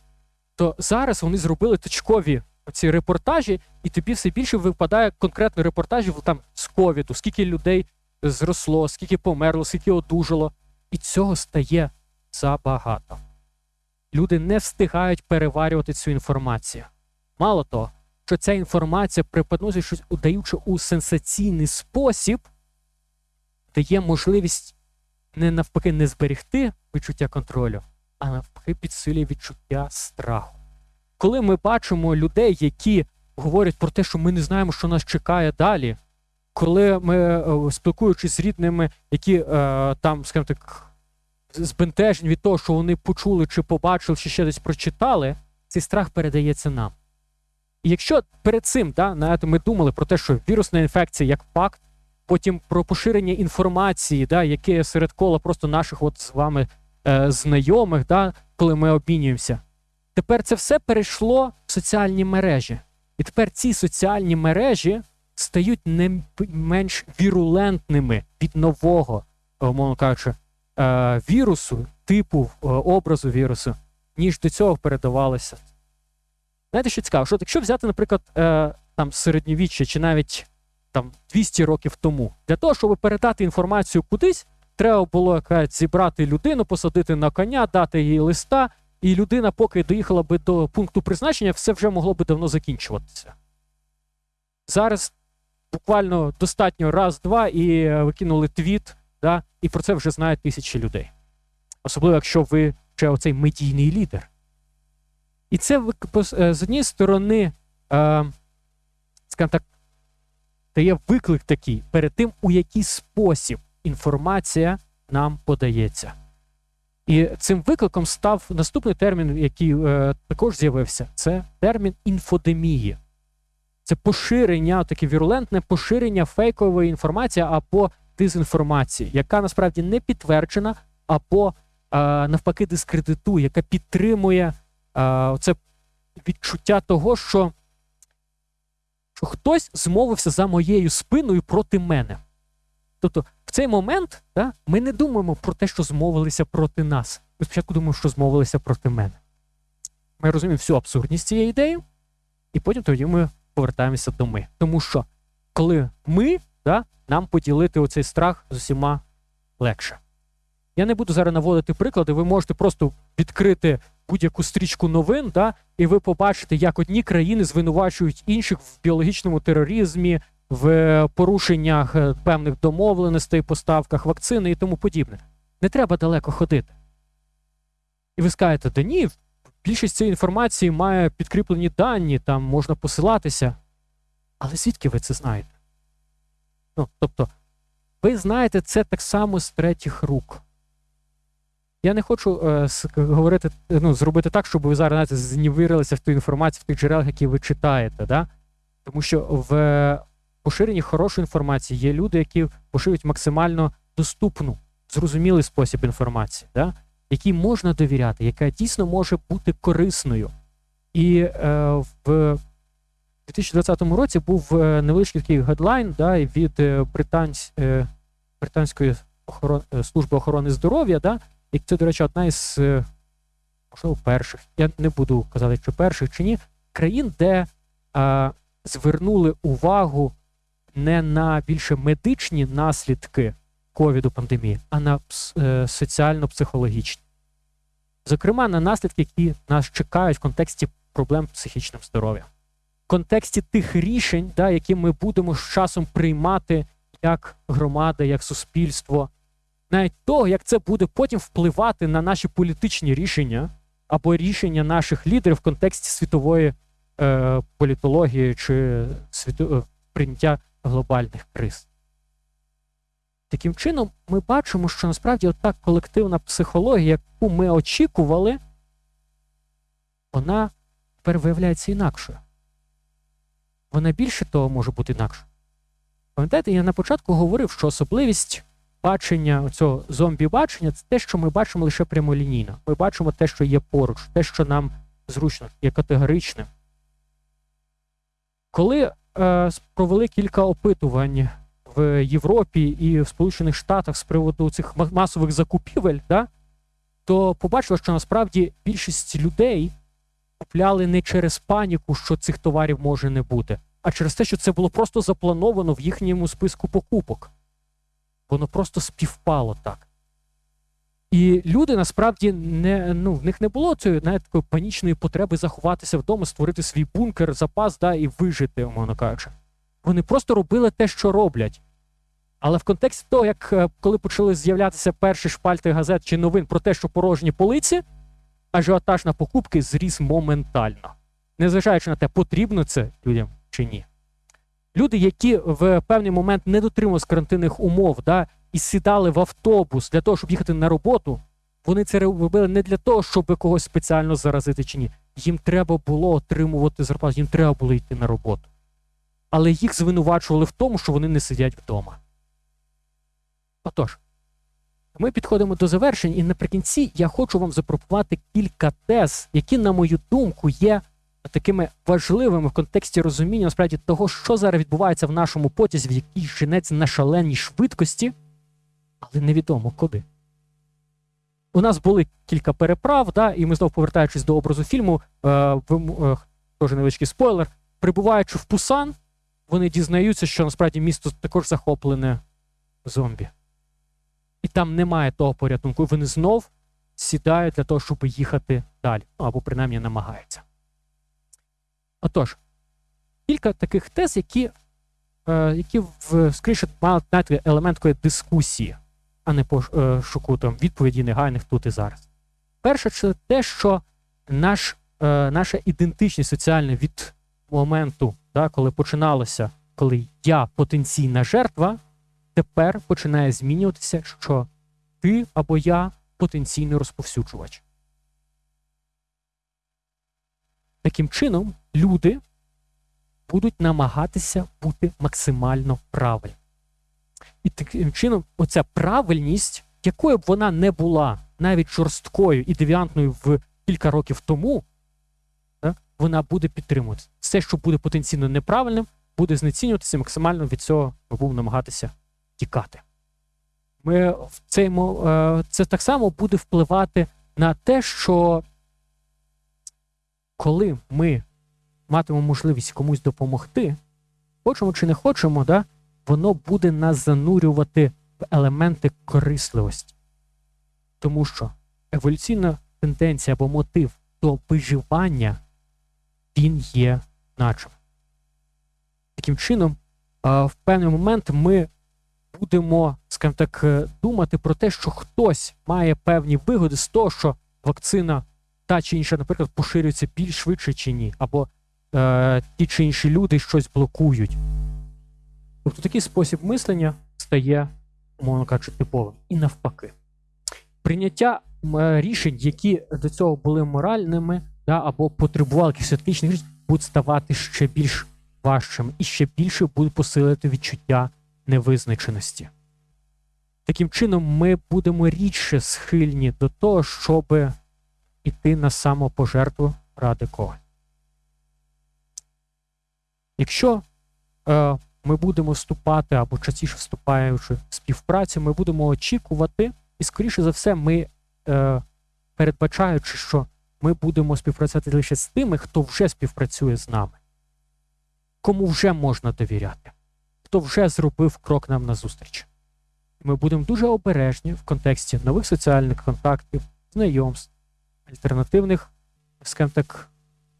то зараз вони зробили точкові ці репортажі, і тобі все більше випадає конкретно репортажів там з ковіду, скільки людей зросло, скільки померло, скільки одужало. І цього стає забагато. Люди не встигають переварювати цю інформацію. Мало того, що ця інформація преподносить щось, удаючи у сенсаційний спосіб, дає можливість не навпаки не зберегти відчуття контролю, а навпаки підсилює відчуття страху. Коли ми бачимо людей, які говорять про те, що ми не знаємо, що нас чекає далі, коли ми, е, спілкуючись з рідними, які е, там, скажімо так, збентежені від того, що вони почули чи побачили, чи ще десь прочитали, цей страх передається нам. І якщо перед цим да, знаєте, ми думали про те, що вірусна інфекція як факт, потім про поширення інформації, да, яке серед кола просто наших от з вами е, знайомих, да, коли ми обмінюємося, тепер це все перейшло в соціальні мережі. І тепер ці соціальні мережі стають не менш вірулентними від нового, е, умовно кажучи, е, вірусу, типу е, образу вірусу, ніж до цього передавалося. Знаєте, що цікаво? Що якщо взяти, наприклад, там середньовіччя чи навіть там 200 років тому, для того, щоб передати інформацію кудись, треба було якась зібрати людину, посадити на коня, дати їй листа, і людина, поки доїхала би до пункту призначення, все вже могло би давно закінчуватися. Зараз буквально достатньо раз-два і е, ви кинули твіт, да, і про це вже знають тисячі людей. Особливо, якщо ви ще оцей медійний лідер. І це е, з однієї сторони, е, скажімо так, дає виклик такий перед тим, у який спосіб інформація нам подається. І цим викликом став наступний термін, який е, також з'явився: це термін інфодемії. Це поширення, таке вірулентне поширення фейкової інформації або дезінформації, яка насправді не підтверджена, або е, навпаки дискредитує, яка підтримує е, це відчуття того, що, що хтось змовився за моєю спиною проти мене. Тобто, цей момент да, ми не думаємо про те, що змовилися проти нас. Ми спочатку думаємо, що змовилися проти мене. Ми розуміємо всю абсурдність цієї ідеї, і потім тоді ми повертаємося до ми. Тому що коли ми, да, нам поділити оцей страх з усіма легше. Я не буду зараз наводити приклади, ви можете просто відкрити будь-яку стрічку новин, да, і ви побачите, як одні країни звинувачують інших в біологічному тероризмі, в порушеннях е, певних домовленостей, поставках вакцини і тому подібне. Не треба далеко ходити. І ви скажете, да ні, більшість цієї інформації має підкріплені дані, там можна посилатися. Але звідки ви це знаєте? Ну, тобто, ви знаєте це так само з третіх рук. Я не хочу е, говорити, ну, зробити так, щоб ви зараз знаєте, знівірилися в ту інформацію, в тих джерелах, які ви читаєте. Да? Тому що в поширенні хорошої інформації є люди, які поширюють максимально доступну, зрозумілий спосіб інформації, да? якій можна довіряти, яка дійсно може бути корисною. І е, в 2020 році був е, невеличкий такий гедлайн да, від е, британсь, е, Британської охорон, е, служби охорони здоров'я, да, і це, до речі, одна із, можливо, перших, я не буду казати, чи перших чи ні, країн, де е, звернули увагу не на більше медичні наслідки ковіду пандемії, а на е, соціально-психологічні. Зокрема, на наслідки, які нас чекають в контексті проблем психічним здоров'ям. В контексті тих рішень, да, які ми будемо з часом приймати як громада, як суспільство, навіть того, як це буде потім впливати на наші політичні рішення або рішення наших лідерів в контексті світової е, політології чи світу, е, прийняття глобальних криз. Таким чином, ми бачимо, що насправді ота колективна психологія, яку ми очікували, вона тепер виявляється інакшою. Вона більше того може бути інакшою. Пам'ятаєте, я на початку говорив, що особливість бачення цього зомбі-бачення це те, що ми бачимо лише прямолінійно. Ми бачимо те, що є поруч, те, що нам зручно, є категоричним. Коли провели кілька опитувань в Європі і в Сполучених Штатах з приводу цих масових закупівель, да, то побачили, що насправді більшість людей купляли не через паніку, що цих товарів може не бути, а через те, що це було просто заплановано в їхньому списку покупок. Воно просто співпало так. І люди насправді не, ну, в них не було цієї знаєте, такої панічної потреби заховатися вдома, створити свій бункер, запас да, і вижити, умовно кажучи. Вони просто робили те, що роблять. Але в контексті того, як е, коли почали з'являтися перші шпальти газет чи новин про те, що порожні полиці, ажіотаж на покупки зріс моментально. Незважаючи на те, потрібно це людям чи ні. Люди, які в певний момент не дотримувалися карантинних умов, да, і сідали в автобус для того, щоб їхати на роботу, вони це робили не для того, щоб когось спеціально заразити чи ні. Їм треба було отримувати зарплату, їм треба було йти на роботу. Але їх звинувачували в тому, що вони не сидять вдома. Отож, ми підходимо до завершень, і наприкінці я хочу вам запропонувати кілька тез, які, на мою думку, є такими важливими в контексті розуміння насправді того, що зараз відбувається в нашому потязі, в якій женеться на шаленій швидкості, але невідомо куди. У нас були кілька переправ, да, і ми знову повертаючись до образу фільму, е, е, теж невеличкий спойлер. Прибуваючи в Пусан, вони дізнаються, що насправді місто також захоплене зомбі. І там немає того порятунку. Вони знов сідають для того, щоб їхати далі. Ну або принаймні намагаються. Отож, кілька таких тез, які, е, які в, скоріше мають елемент такої дискусії, а не пошуку там, відповіді негайних тут і зараз. Перше, це те, що наш, е, наша ідентичність соціальна від моменту, да, коли починалося, коли я потенційна жертва, тепер починає змінюватися, що ти або я потенційний розповсюджувач. Таким чином, люди будуть намагатися бути максимально правильними. І таким чином, оця правильність, якою б вона не була навіть жорсткою і девіантною в кілька років тому, так, вона буде підтримуватися. Все, що буде потенційно неправильним, буде знецінюватися максимально від цього ми будемо намагатися тікати. Ми в цей, Це так само буде впливати на те, що коли ми матимемо можливість комусь допомогти, хочемо чи не хочемо, да, воно буде нас занурювати в елементи корисливості. Тому що еволюційна тенденція або мотив до виживання, він є наче. Таким чином, в певний момент ми будемо, скажімо так, е, думати про те, що хтось має певні вигоди з того, що вакцина та чи інша, наприклад, поширюється більш швидше чи ні, або е, ті чи інші люди щось блокують. Тобто такий спосіб мислення стає, умовно кажучи, типовим. І навпаки. Прийняття е, рішень, які до цього були моральними, да, або потребували якихось етичних рішень, будуть ставати ще більш важчими і ще більше будуть посилити відчуття невизначеності. Таким чином, ми будемо рідше схильні до того, щоб іти на самопожертву ради когось. Якщо е, ми будемо вступати або частіше вступаючи в співпрацю, ми будемо очікувати, і, скоріше за все, ми, е, передбачаючи, що ми будемо співпрацювати лише з тими, хто вже співпрацює з нами, кому вже можна довіряти, хто вже зробив крок нам назустріч. Ми будемо дуже обережні в контексті нових соціальних контактів, знайомств, альтернативних, скажімо так,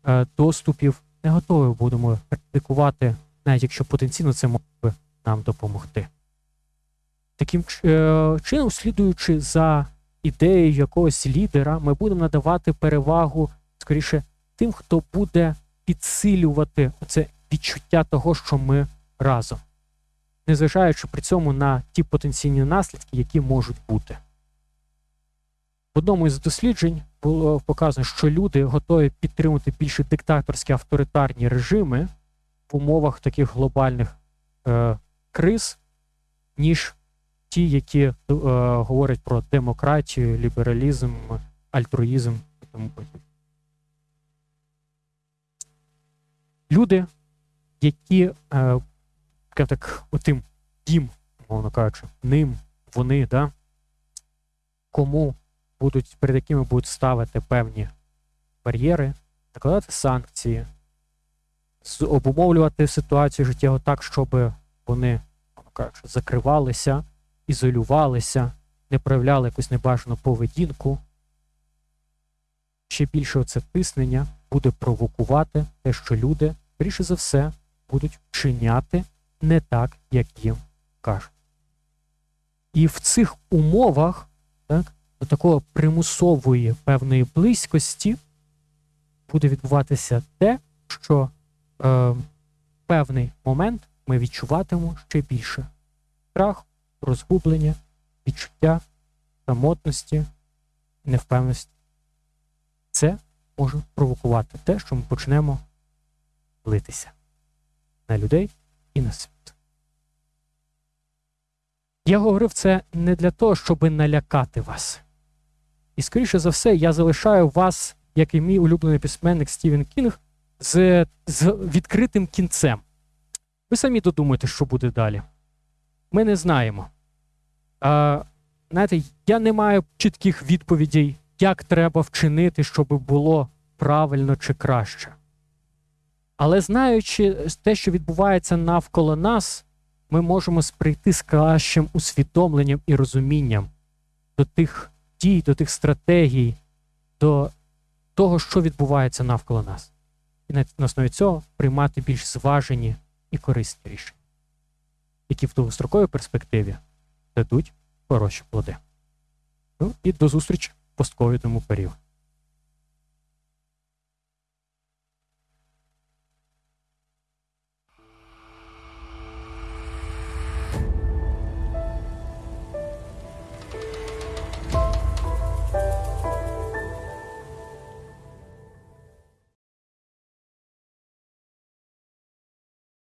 е, доступів. Не готові будемо практикувати навіть якщо потенційно це може нам допомогти. Таким е, чином, слідуючи за ідеєю якогось лідера, ми будемо надавати перевагу скоріше тим, хто буде підсилювати це відчуття того, що ми разом, незважаючи при цьому на ті потенційні наслідки, які можуть бути. В одному із досліджень було показано, що люди готові підтримувати більше диктаторські авторитарні режими умовах таких глобальних е, криз, ніж ті, які е, говорять про демократію, лібералізм, альтруїзм і тому подібне. Люди, які е, так, отим їм, мовно кажучи, ним, вони, да, кому будуть, перед якими будуть ставити певні бар'єри, накладати санкції, обумовлювати ситуацію життєво так, щоб вони кажучи, закривалися, ізолювалися, не проявляли якусь небажану поведінку. Ще більше це тиснення буде провокувати те, що люди, більше за все, будуть вчиняти не так, як їм кажуть. І в цих умовах так, до такого примусової певної близькості буде відбуватися те, що е, певний момент ми відчуватимемо ще більше страх, розгублення, відчуття самотності, невпевненості. Це може провокувати те, що ми почнемо литися на людей і на світ. Я говорив це не для того, щоб налякати вас. І, скоріше за все, я залишаю вас, як і мій улюблений письменник Стівен Кінг, з, з відкритим кінцем. Ви самі додумаєте, що буде далі. Ми не знаємо. А, Знаєте, я не маю чітких відповідей, як треба вчинити, щоб було правильно чи краще. Але знаючи те, що відбувається навколо нас, ми можемо сприйти з кращим усвідомленням і розумінням до тих дій, до тих стратегій, до того, що відбувається навколо нас і на основі цього приймати більш зважені і корисні рішення, які в довгостроковій перспективі дадуть хороші плоди. Ну і до зустрічі! в постковідному періоді.